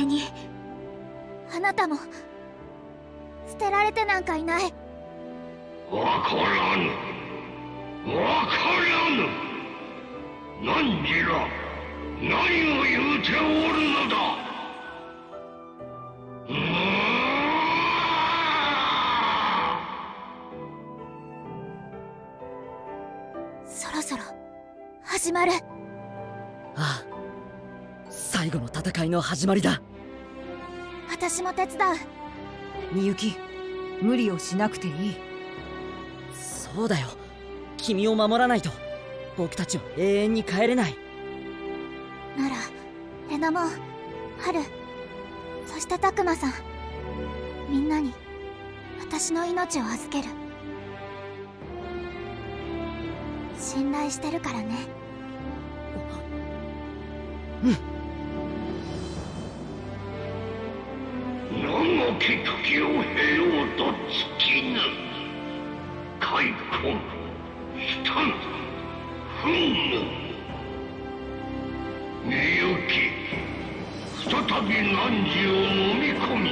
[SPEAKER 14] れ黙
[SPEAKER 2] それに。あなたも捨てられてなんかいない。
[SPEAKER 14] れわからぬ。わからぬ。何時ら何を言ううておるのだ。
[SPEAKER 2] そろそろ始まる。
[SPEAKER 1] ああ。最後の戦いの始まりだ
[SPEAKER 2] 私も手伝う。
[SPEAKER 20] みゆき無理をしなくていい。
[SPEAKER 1] そうだよ。君を守らないと。僕たちは永遠に帰れない。
[SPEAKER 2] ならレナモンハルそしてタクマさん。みんなに私の命を預ける。信頼してるからね。
[SPEAKER 14] 長き時々を経ようと尽きぬ開墾悲嘆憤怒みゆき再び汝を飲み込み。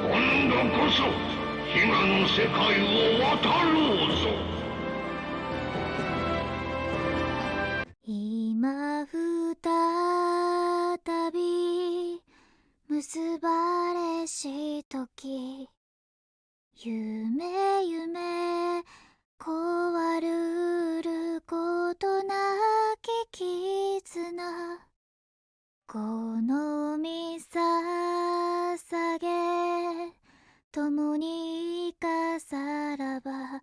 [SPEAKER 14] 今度こそ悲願の世界を渡ろうぞ。
[SPEAKER 2] 時。夢夢壊るることなき絆。このみ捧げ共に生かさらば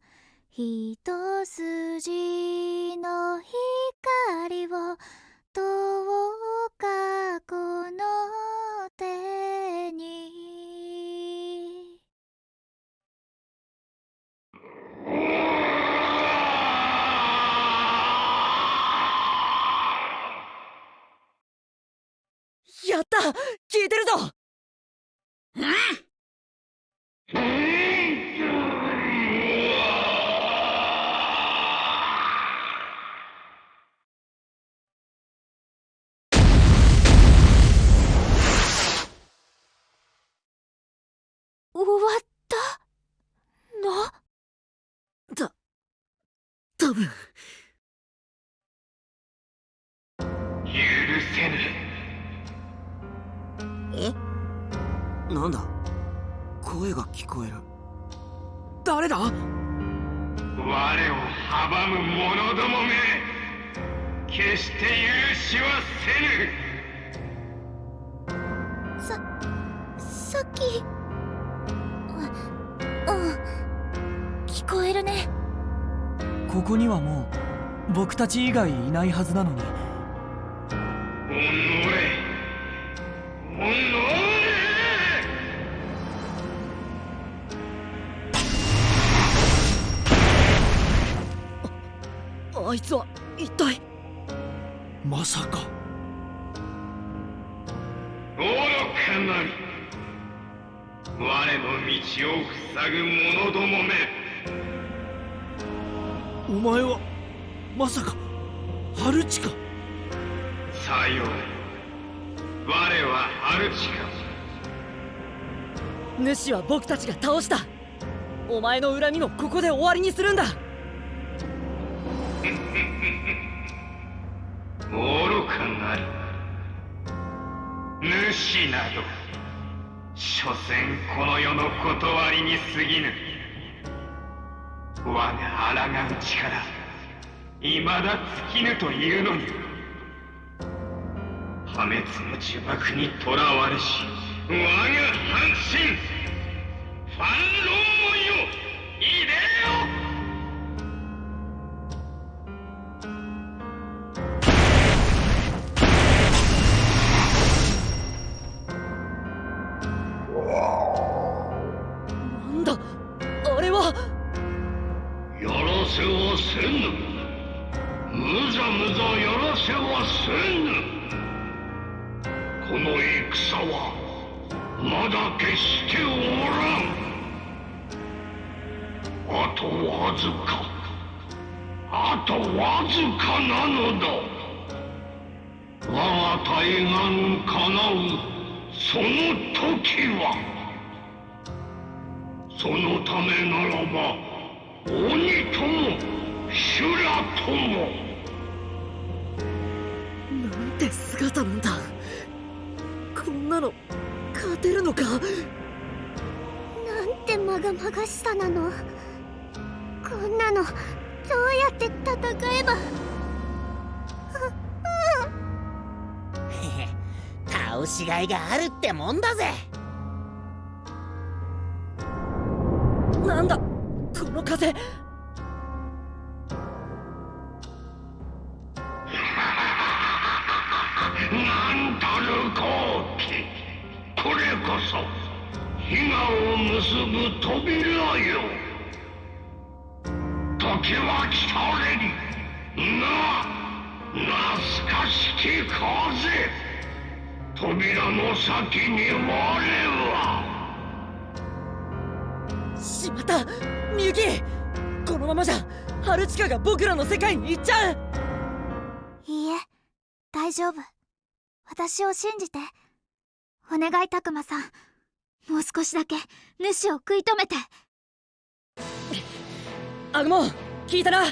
[SPEAKER 2] 一筋の光をどうかこの手に
[SPEAKER 1] やった。聞いてるぞ。
[SPEAKER 2] 終
[SPEAKER 15] が聞こえる。
[SPEAKER 13] 誰だ？
[SPEAKER 14] 我を阻む者どもめ決して許しはせぬ。
[SPEAKER 2] ささっきううん聞こえるね。
[SPEAKER 15] ここにはもう僕たち以外いないはずなのに。
[SPEAKER 14] おのれおのれ
[SPEAKER 1] あいつは一体。
[SPEAKER 6] まさか。
[SPEAKER 14] 愚かなり。我の道を塞ぐ者どもめ。
[SPEAKER 6] お前はまさか春近。か
[SPEAKER 14] さよう。我はハルチカ
[SPEAKER 1] 主は僕たちが倒した。お前の恨みもここで終わりにするんだ
[SPEAKER 14] 愚かなり。主など所詮この世の断りに過ぎぬ。我が抗う力未だ尽きぬというのに。破滅の呪縛にとらわれし我が半身。ファン
[SPEAKER 1] ある
[SPEAKER 7] って
[SPEAKER 14] もんだぜ。
[SPEAKER 7] 私を信じてお願いたくまさんもう少しだけ主を食い止めて。
[SPEAKER 1] アグモン聞いたな。
[SPEAKER 11] 行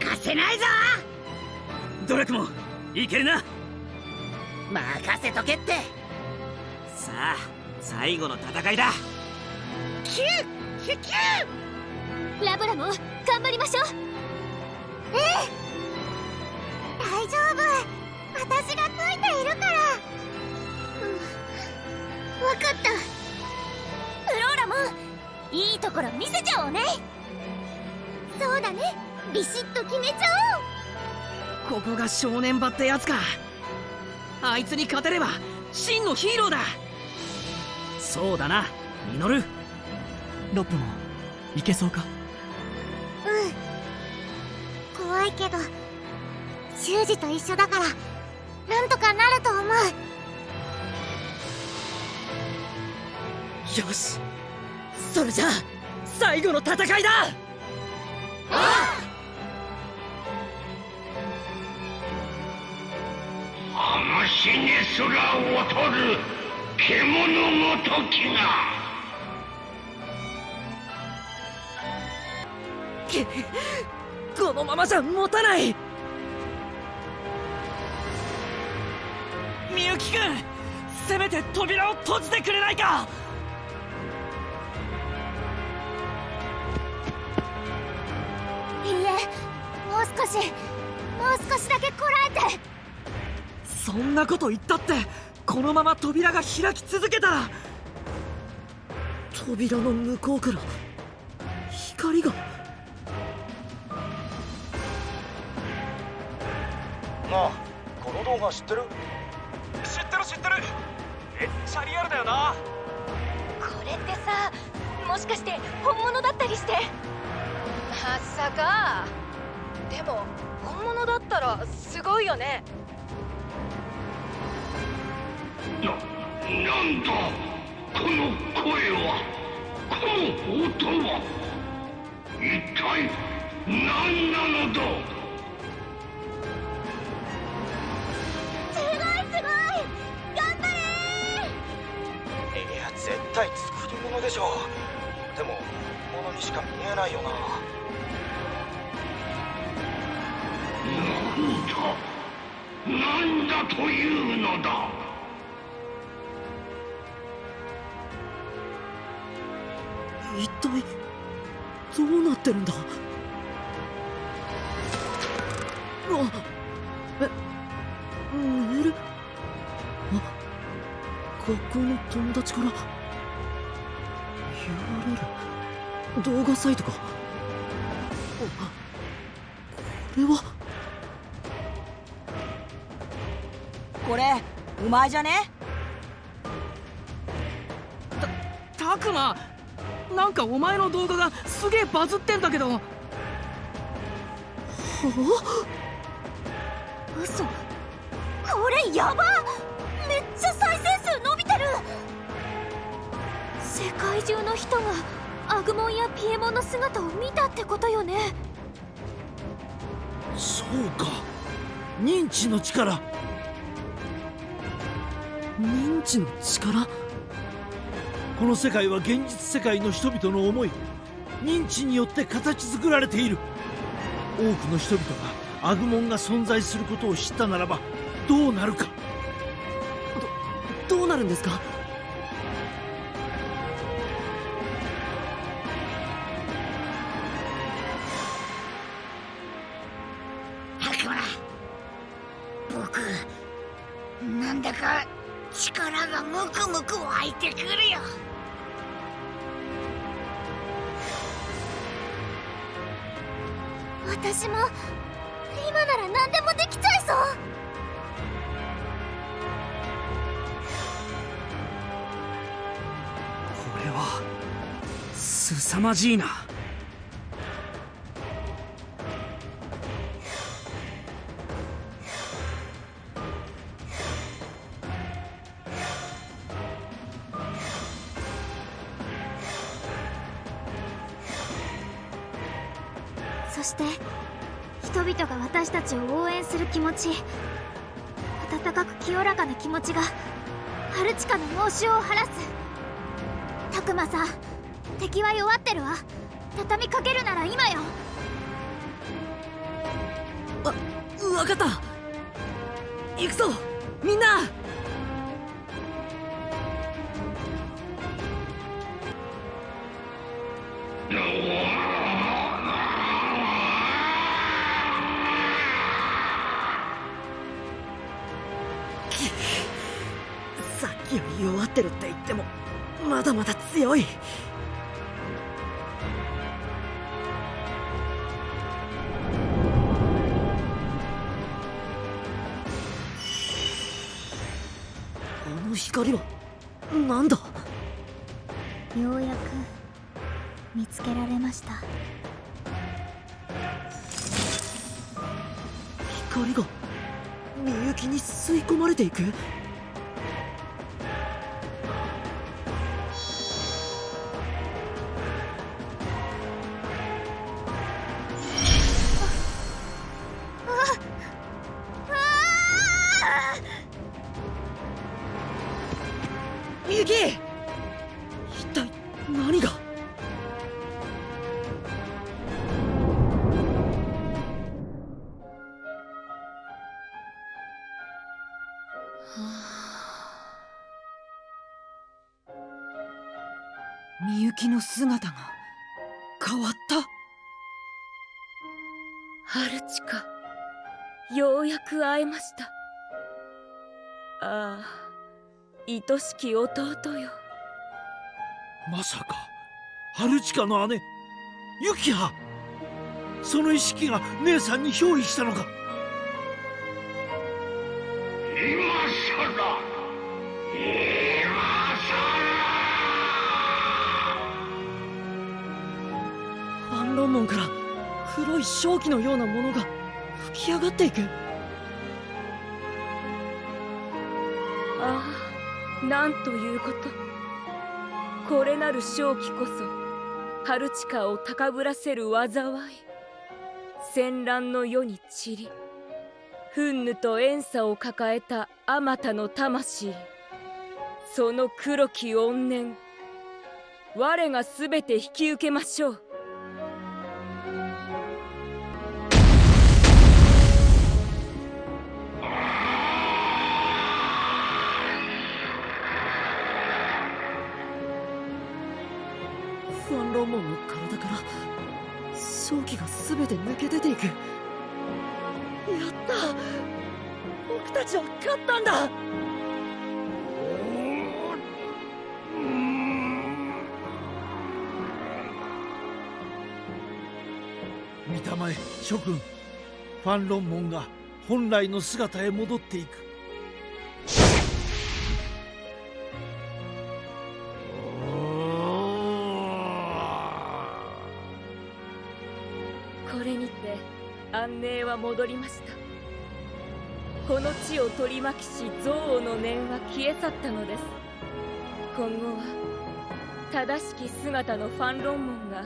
[SPEAKER 11] かせないぞ。
[SPEAKER 21] ドラクモンいけるな。
[SPEAKER 14] 任せとけって。
[SPEAKER 4] さあ最後の戦いだ。
[SPEAKER 11] キュッキュッキュ
[SPEAKER 7] ラブラも頑張りましょう。ええ大丈夫。私がついているから。うん。分かった。フローラもいいところ見せちゃおうね。そうだね。ビシッと決めちゃ
[SPEAKER 8] ここが正念場ってやつか。あいつに勝てれば真のヒーローだ。
[SPEAKER 21] そうだなミノル。ロップもいけそうか？
[SPEAKER 7] おううん。怖いけど修二と一緒だからなんとかなると思う。
[SPEAKER 1] よし。それじゃあ最後の戦いだ。
[SPEAKER 22] 話にすら劣る獣ごときが
[SPEAKER 1] このままじゃ持たない
[SPEAKER 21] みゆきくんせめて扉を閉じてくれないか？
[SPEAKER 7] いいえもう少しもう少しだけこらえて。
[SPEAKER 1] そんなこと言ったってこのまま扉が開き続けたら扉の向こうから光が。
[SPEAKER 18] なあこの動画知ってる？知ってる。めっちゃリアルだよな。
[SPEAKER 23] これってさもしかして本物だったりして。まさか。でも本物だったらすごいよね。
[SPEAKER 22] な、なんだこの声はこの音は一体何なのだ？
[SPEAKER 18] でしょでも本物にしか見えないよな。
[SPEAKER 22] なんだなんだというのだ？
[SPEAKER 1] 一体どうなってるんだ？あえメールあ学校の友達から URL 動画サイトか。あこれは？
[SPEAKER 24] これうまいじゃね？
[SPEAKER 8] たくまなんかお前の動画がすげえバズってんだけど。は
[SPEAKER 7] 嘘。これやばめ界中の人がアグモンやピエモンの姿を見たってことよね。
[SPEAKER 6] そうか。認知の力。
[SPEAKER 1] 認知の力？
[SPEAKER 6] この世界は現実世界の人々の思い。認知によって形作られている。多くの人々がアグモンが存在することを知ったならばどうなるか。
[SPEAKER 1] どうなるんですか？
[SPEAKER 15] まじいな。
[SPEAKER 2] そして人々が私たちを応援する気持ち温かく清らかな気持ちがハルチカの猛襲を晴らす。たくまさん。敵は弱ってるわ。畳みかけるなら今よ。
[SPEAKER 1] あ分かった。行くぞ。みんな。さっきより弱ってるって言ってもまだまだ強い。光はなんだ？
[SPEAKER 2] ようやく見つけられました。
[SPEAKER 1] 光がみゆきに吸い込まれていく？
[SPEAKER 19] 愛しき弟よ
[SPEAKER 6] まさかハルチカの姉ユキハ。その意識が姉さんに憑依したのか。
[SPEAKER 14] 今さら今
[SPEAKER 1] ファンロンモンから黒い正気のようなものが吹き上がっていく
[SPEAKER 19] なんということ。これなる正気こそハルチカを高ぶらせる災い。戦乱の世に散り憤怒と怨嗟を抱えたあまたの魂。その黒き怨念我が全て引き受けましょう。
[SPEAKER 1] 体から正気が全て抜け出ていく。やった！僕たちは勝ったんだ！
[SPEAKER 6] 見たまえ諸君。ファンロンモンが本来の姿へ戻っていく。
[SPEAKER 19] 戻りました。この地を取り巻きし憎悪の念は消え去ったのです。今後は正しき姿のファンロンモンが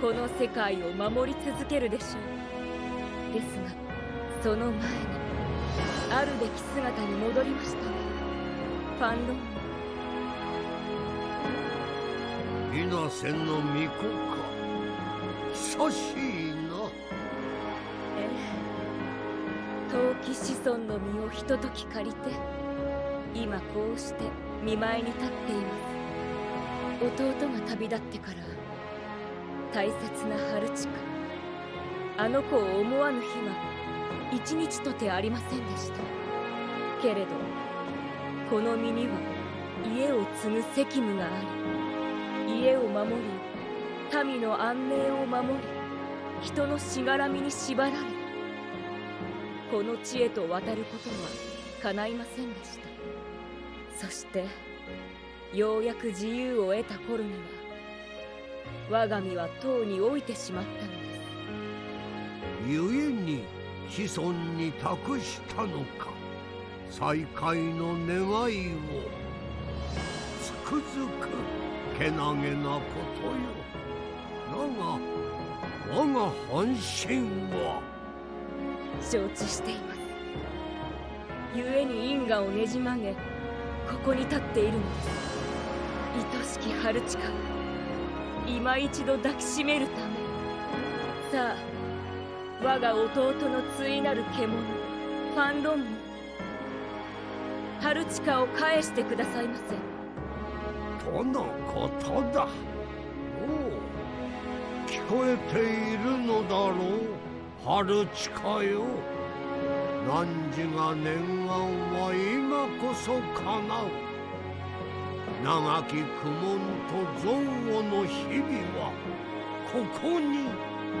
[SPEAKER 19] この世界を守り続けるでしょう。ですがその前にあるべき姿に戻りました。ファンロン。モン
[SPEAKER 14] 稲瀬の巫女か。久しい
[SPEAKER 19] 子孫の身をひととき借りて今こうして見舞いに立っています。弟が旅立ってから大切な春近あの子を思わぬ日は一日とてありませんでした。けれどこの身には家を継ぐ責務があり家を守り民の安寧を守り人のしがらみに縛られこの地へと渡ることは叶いませんでした。そしてようやく自由を得た頃には我が身はとうに老いてしまったのです。
[SPEAKER 14] 故に子孫に託したのか。再会の願いをつくづくけなげなことよ。だが我が半身は
[SPEAKER 19] 承知しています。故に因果をねじ曲げここに立っているのです。愛しき春近を今一度抱きしめるため。さあ我が弟の対なる獣ファンロンも春近を返してくださいませ。
[SPEAKER 14] とのことだ。おう聞こえているのだろう。春近よ。汝が念願は今こそ叶う。長き苦悶と憎悪の日々はここに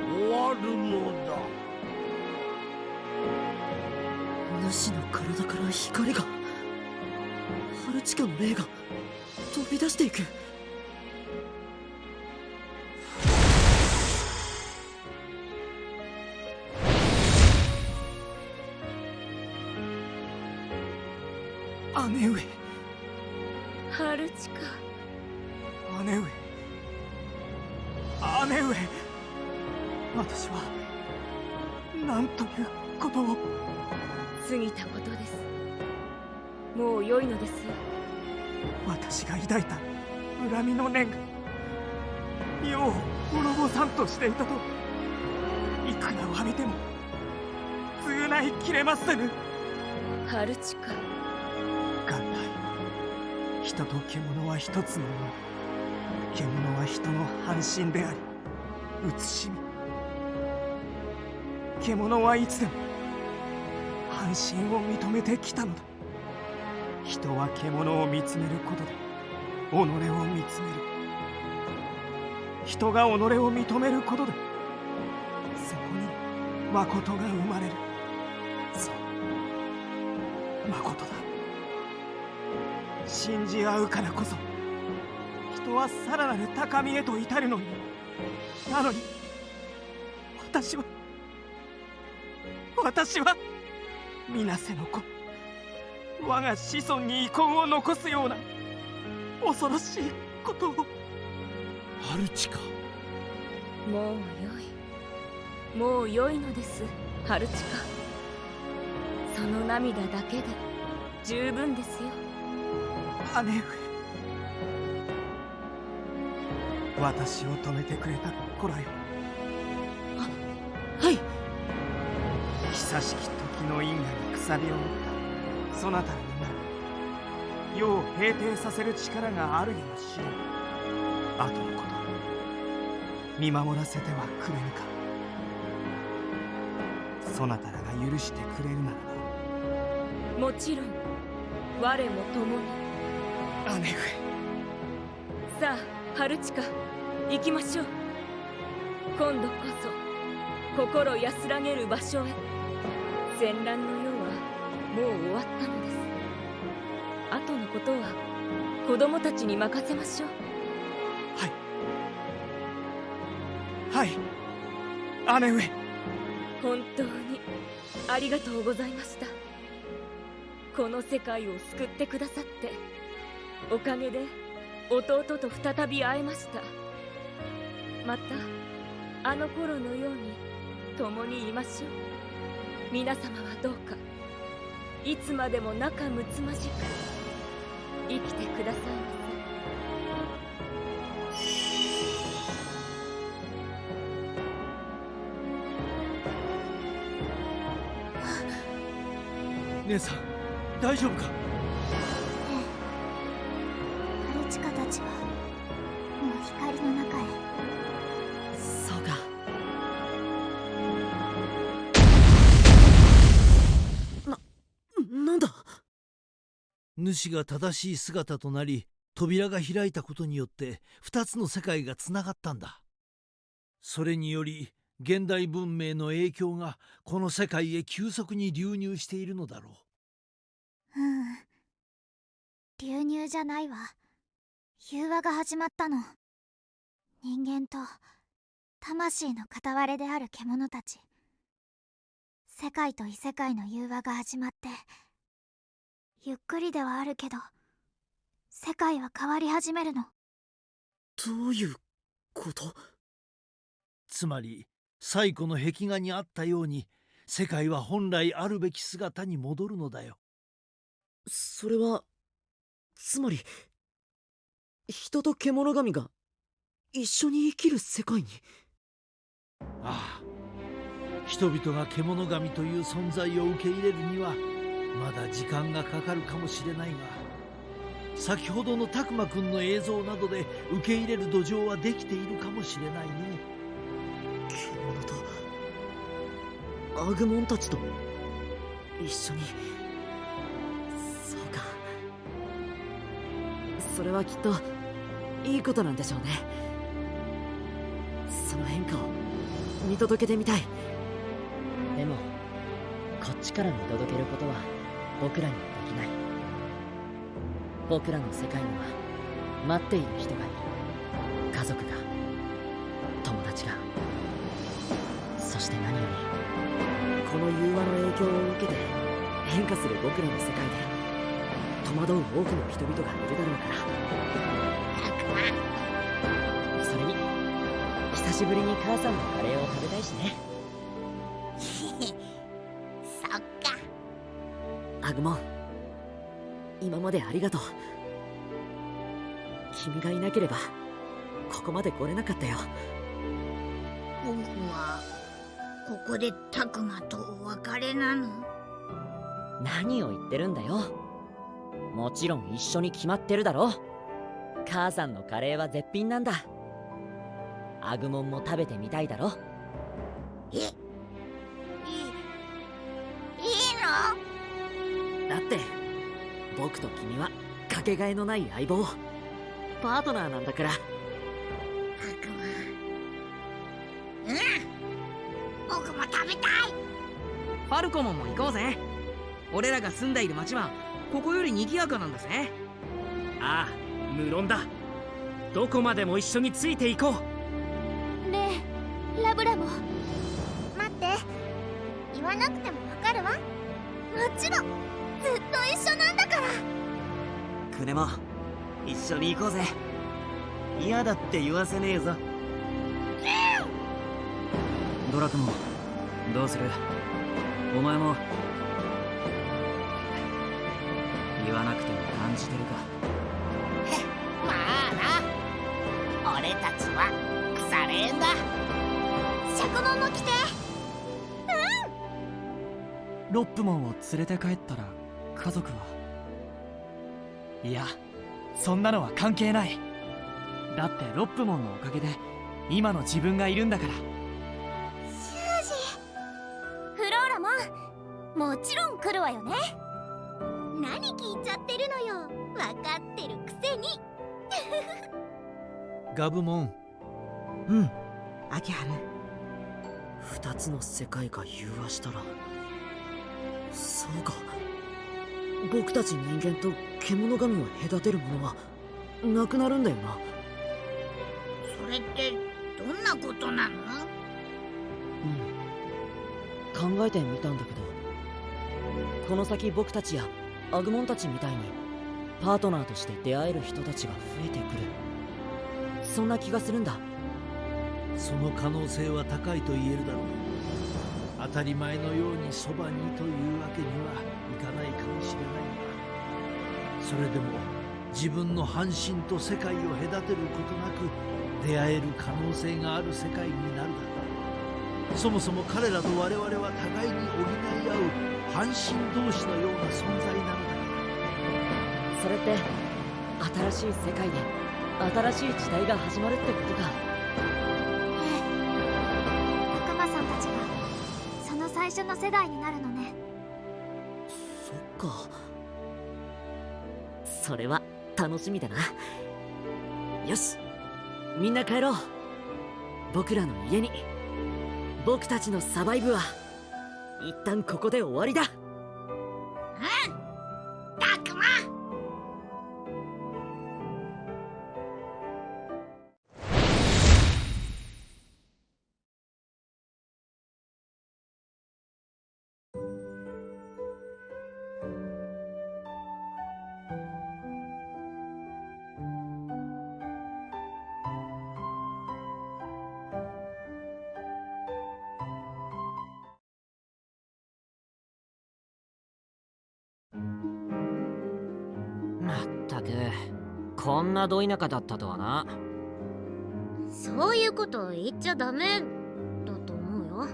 [SPEAKER 14] 終わるのだ。
[SPEAKER 1] 主の体から光がハルチカの霊が飛び出していく。
[SPEAKER 19] の
[SPEAKER 15] 念が世を滅ぼさんとしていたといくら詫びても償いきれませぬ。
[SPEAKER 19] 春近
[SPEAKER 15] 元来人と獣は一つのもの。獣は人の半身であり慈しみ。獣はいつでも半身を認めてきたのだ。人は獣を見つめることで己を見つめる。人が己を認めることでそこに誠が生まれる。そう。誠だ。信じ合うからこそ人はさらなる高みへと至るのに。なのに私は私は水瀬の子。我が子孫に遺恨を残すような恐ろしいことを。
[SPEAKER 6] 春近
[SPEAKER 19] もう良い。もう良いのです春近その涙だけで十分ですよ。
[SPEAKER 15] 姉上。私を止めてくれた子らよ
[SPEAKER 1] はい。
[SPEAKER 15] 久しき時の因果にくさびを持った。そなたらにな世を平定させる力があるやもしれん後のこと見守らせてはくれぬか。そなたらが許してくれるなら
[SPEAKER 19] もちろん我も共に。
[SPEAKER 15] 姉上。
[SPEAKER 19] さあ春近行きましょう。今度こそ心安らげる場所へ。戦乱の世はもう終わったのです後のことは子供たちに任せましょう。
[SPEAKER 15] はい。姉上。
[SPEAKER 19] 本当にありがとうございました。この世界を救ってくださって。おかげで弟と再び会えました。またあの頃のように共にいましょう。皆様はどうかいつまでも仲睦まじく生きてくださいませ。
[SPEAKER 6] 姉さん大丈夫か？主が正しい姿となり扉が開いたことによって二つの世界がつながったんだ。それにより現代文明の影響がこの世界へ急速に流入しているのだろ
[SPEAKER 2] うん。流入じゃないわ。融和が始まったの。人間と魂の片割れである獣たち。世界と異世界の融和が始まってゆっくりではあるけど世界は変わり始めるの。
[SPEAKER 1] どういうこと？
[SPEAKER 6] つまり最古の壁画にあったように世界は本来あるべき姿に戻るのだよ。
[SPEAKER 1] それはつまり人と獣神が一緒に生きる世界に？
[SPEAKER 6] ああ。人々が獣神という存在を受け入れるにはまだ時間がかかるかもしれないが先ほどのたくまくんの映像などで受け入れる土壌はできているかもしれないね。
[SPEAKER 1] 獣とアグモンたちと一緒に。そうか。それはきっといいことなんでしょうね。その変化を見届けてみたい。
[SPEAKER 25] でもこっちから見届けることは僕らにはできない。僕らの世界には待っている人がいる。家族が友達がそして何より。
[SPEAKER 1] この融和の影響を受けて変化する僕らの世界で戸惑う多くの人々がいるだろうから。それに久しぶりに母さんのカレーを食べたいしね。アグモン。今までありがとう。君がいなければここまで来れなかったよ。
[SPEAKER 5] 僕はここでタクマとお別れなの？
[SPEAKER 25] 何を言ってるんだよ。もちろん一緒に決まってるだろ母さんのカレーは絶品なんだ。アグモンも食べてみたいだろ。
[SPEAKER 5] えい
[SPEAKER 1] って。僕と君はかけがえのない相棒。パートナーなんだから。
[SPEAKER 5] うん。僕も食べたい。
[SPEAKER 8] ファルコモンも行こうぜ。俺らが住んでいる町はここより賑やかなんだぜ。
[SPEAKER 9] ああ無論だ。どこまでも一緒についていこう。
[SPEAKER 2] ねえラブラも待って。言わなくてもわかるわ。もちろんずっと一緒なんだから。
[SPEAKER 12] クネも一緒に行こうぜ。嫌だって言わせねえぞ。
[SPEAKER 4] ドラクモどうする？お前も言わなくても感じてるか。
[SPEAKER 5] まあな。俺たちは腐れ縁だ。
[SPEAKER 2] シャコモンも来て。
[SPEAKER 15] ロップモンを連れて帰ったら家族は。いやそんなのは関係ない。だってロップモンのおかげで今の自分がいるんだから。
[SPEAKER 2] シュージフローラモン。もちろん来るわよね。何聞いちゃってるのよ。分かってるくせに。
[SPEAKER 6] ガブモン。
[SPEAKER 1] うん。秋春。二つの世界が融和したらそうか僕たち人間と獣神を隔てるものはなくなるんだよな。
[SPEAKER 5] それってどんなことなの？
[SPEAKER 25] うん。考えてみたんだけどこの先僕たちやアグモンたちみたいにパートナーとして出会える人たちが増えてくる。そんな気がするんだ。
[SPEAKER 6] その可能性は高いと言えるだろう。当たり前のようにそばにというわけにはいかないかもしれないがそれでも自分の半身と世界を隔てることなく出会える可能性がある世界になるだろうそもそも彼らと我々は互いに補い合う半身同士のような存在なのだ
[SPEAKER 25] それって
[SPEAKER 1] 新しい世界で新しい時代が始まるってことか。
[SPEAKER 7] 世代になるのね。
[SPEAKER 1] そっか。それは楽しみだな。よしみんな帰ろう。僕らの家に。僕たちのサバイブは一旦ここで終わりだ。
[SPEAKER 26] うん
[SPEAKER 27] んなど田舎だったとはな。
[SPEAKER 7] そういうこと言っちゃダメだと思うよ。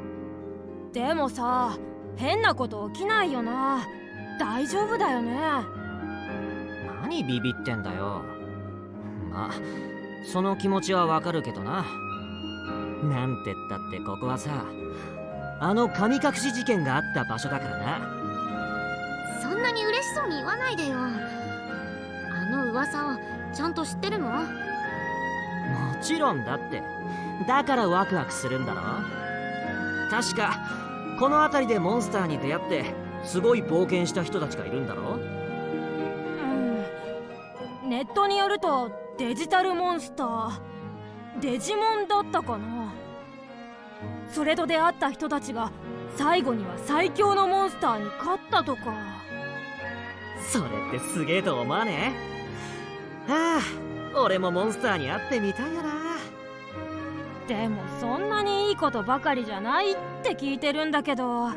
[SPEAKER 20] でもさ変なこと起きないよな。大丈夫だよね。
[SPEAKER 27] 何ビビってんだよ。まあその気持ちはわかるけどな。なんてったってここはさあの神隠し事件があった場所だからな。
[SPEAKER 7] そんなに嬉しそうに言わないでよ。あの噂をちゃんと知ってるの？
[SPEAKER 27] もちろんだって。だからワクワクするんだろ。確かこの辺りでモンスターに出会ってすごい冒険した人たちがいるんだろ。
[SPEAKER 20] うん。ネットによるとデジタルモンスターデジモンだったかな。それと出会った人たちが最後には最強のモンスターに勝ったとか。
[SPEAKER 27] それってすげえと思わね。えはあ俺もモンスターに会ってみたいよな。
[SPEAKER 20] でもそんなにいいことばかりじゃないって聞いてるんだけど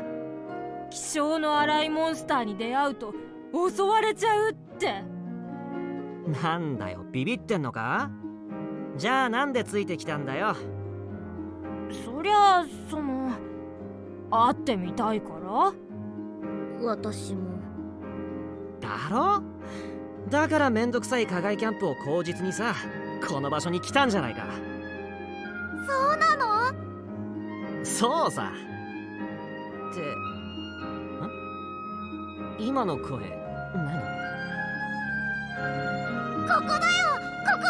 [SPEAKER 20] 気性の荒いモンスターに出会うと襲われちゃうって。
[SPEAKER 27] なんだよビビってんのか？じゃあなんでついてきたんだよ？
[SPEAKER 20] そりゃあその会ってみたいから？
[SPEAKER 7] 私も。
[SPEAKER 27] だろ？だからめんどくさい課外キャンプを口実にさこの場所に来たんじゃないか。
[SPEAKER 7] そうなの？
[SPEAKER 27] そうさ。って。ん？今の声何？
[SPEAKER 7] ここだよ！ここ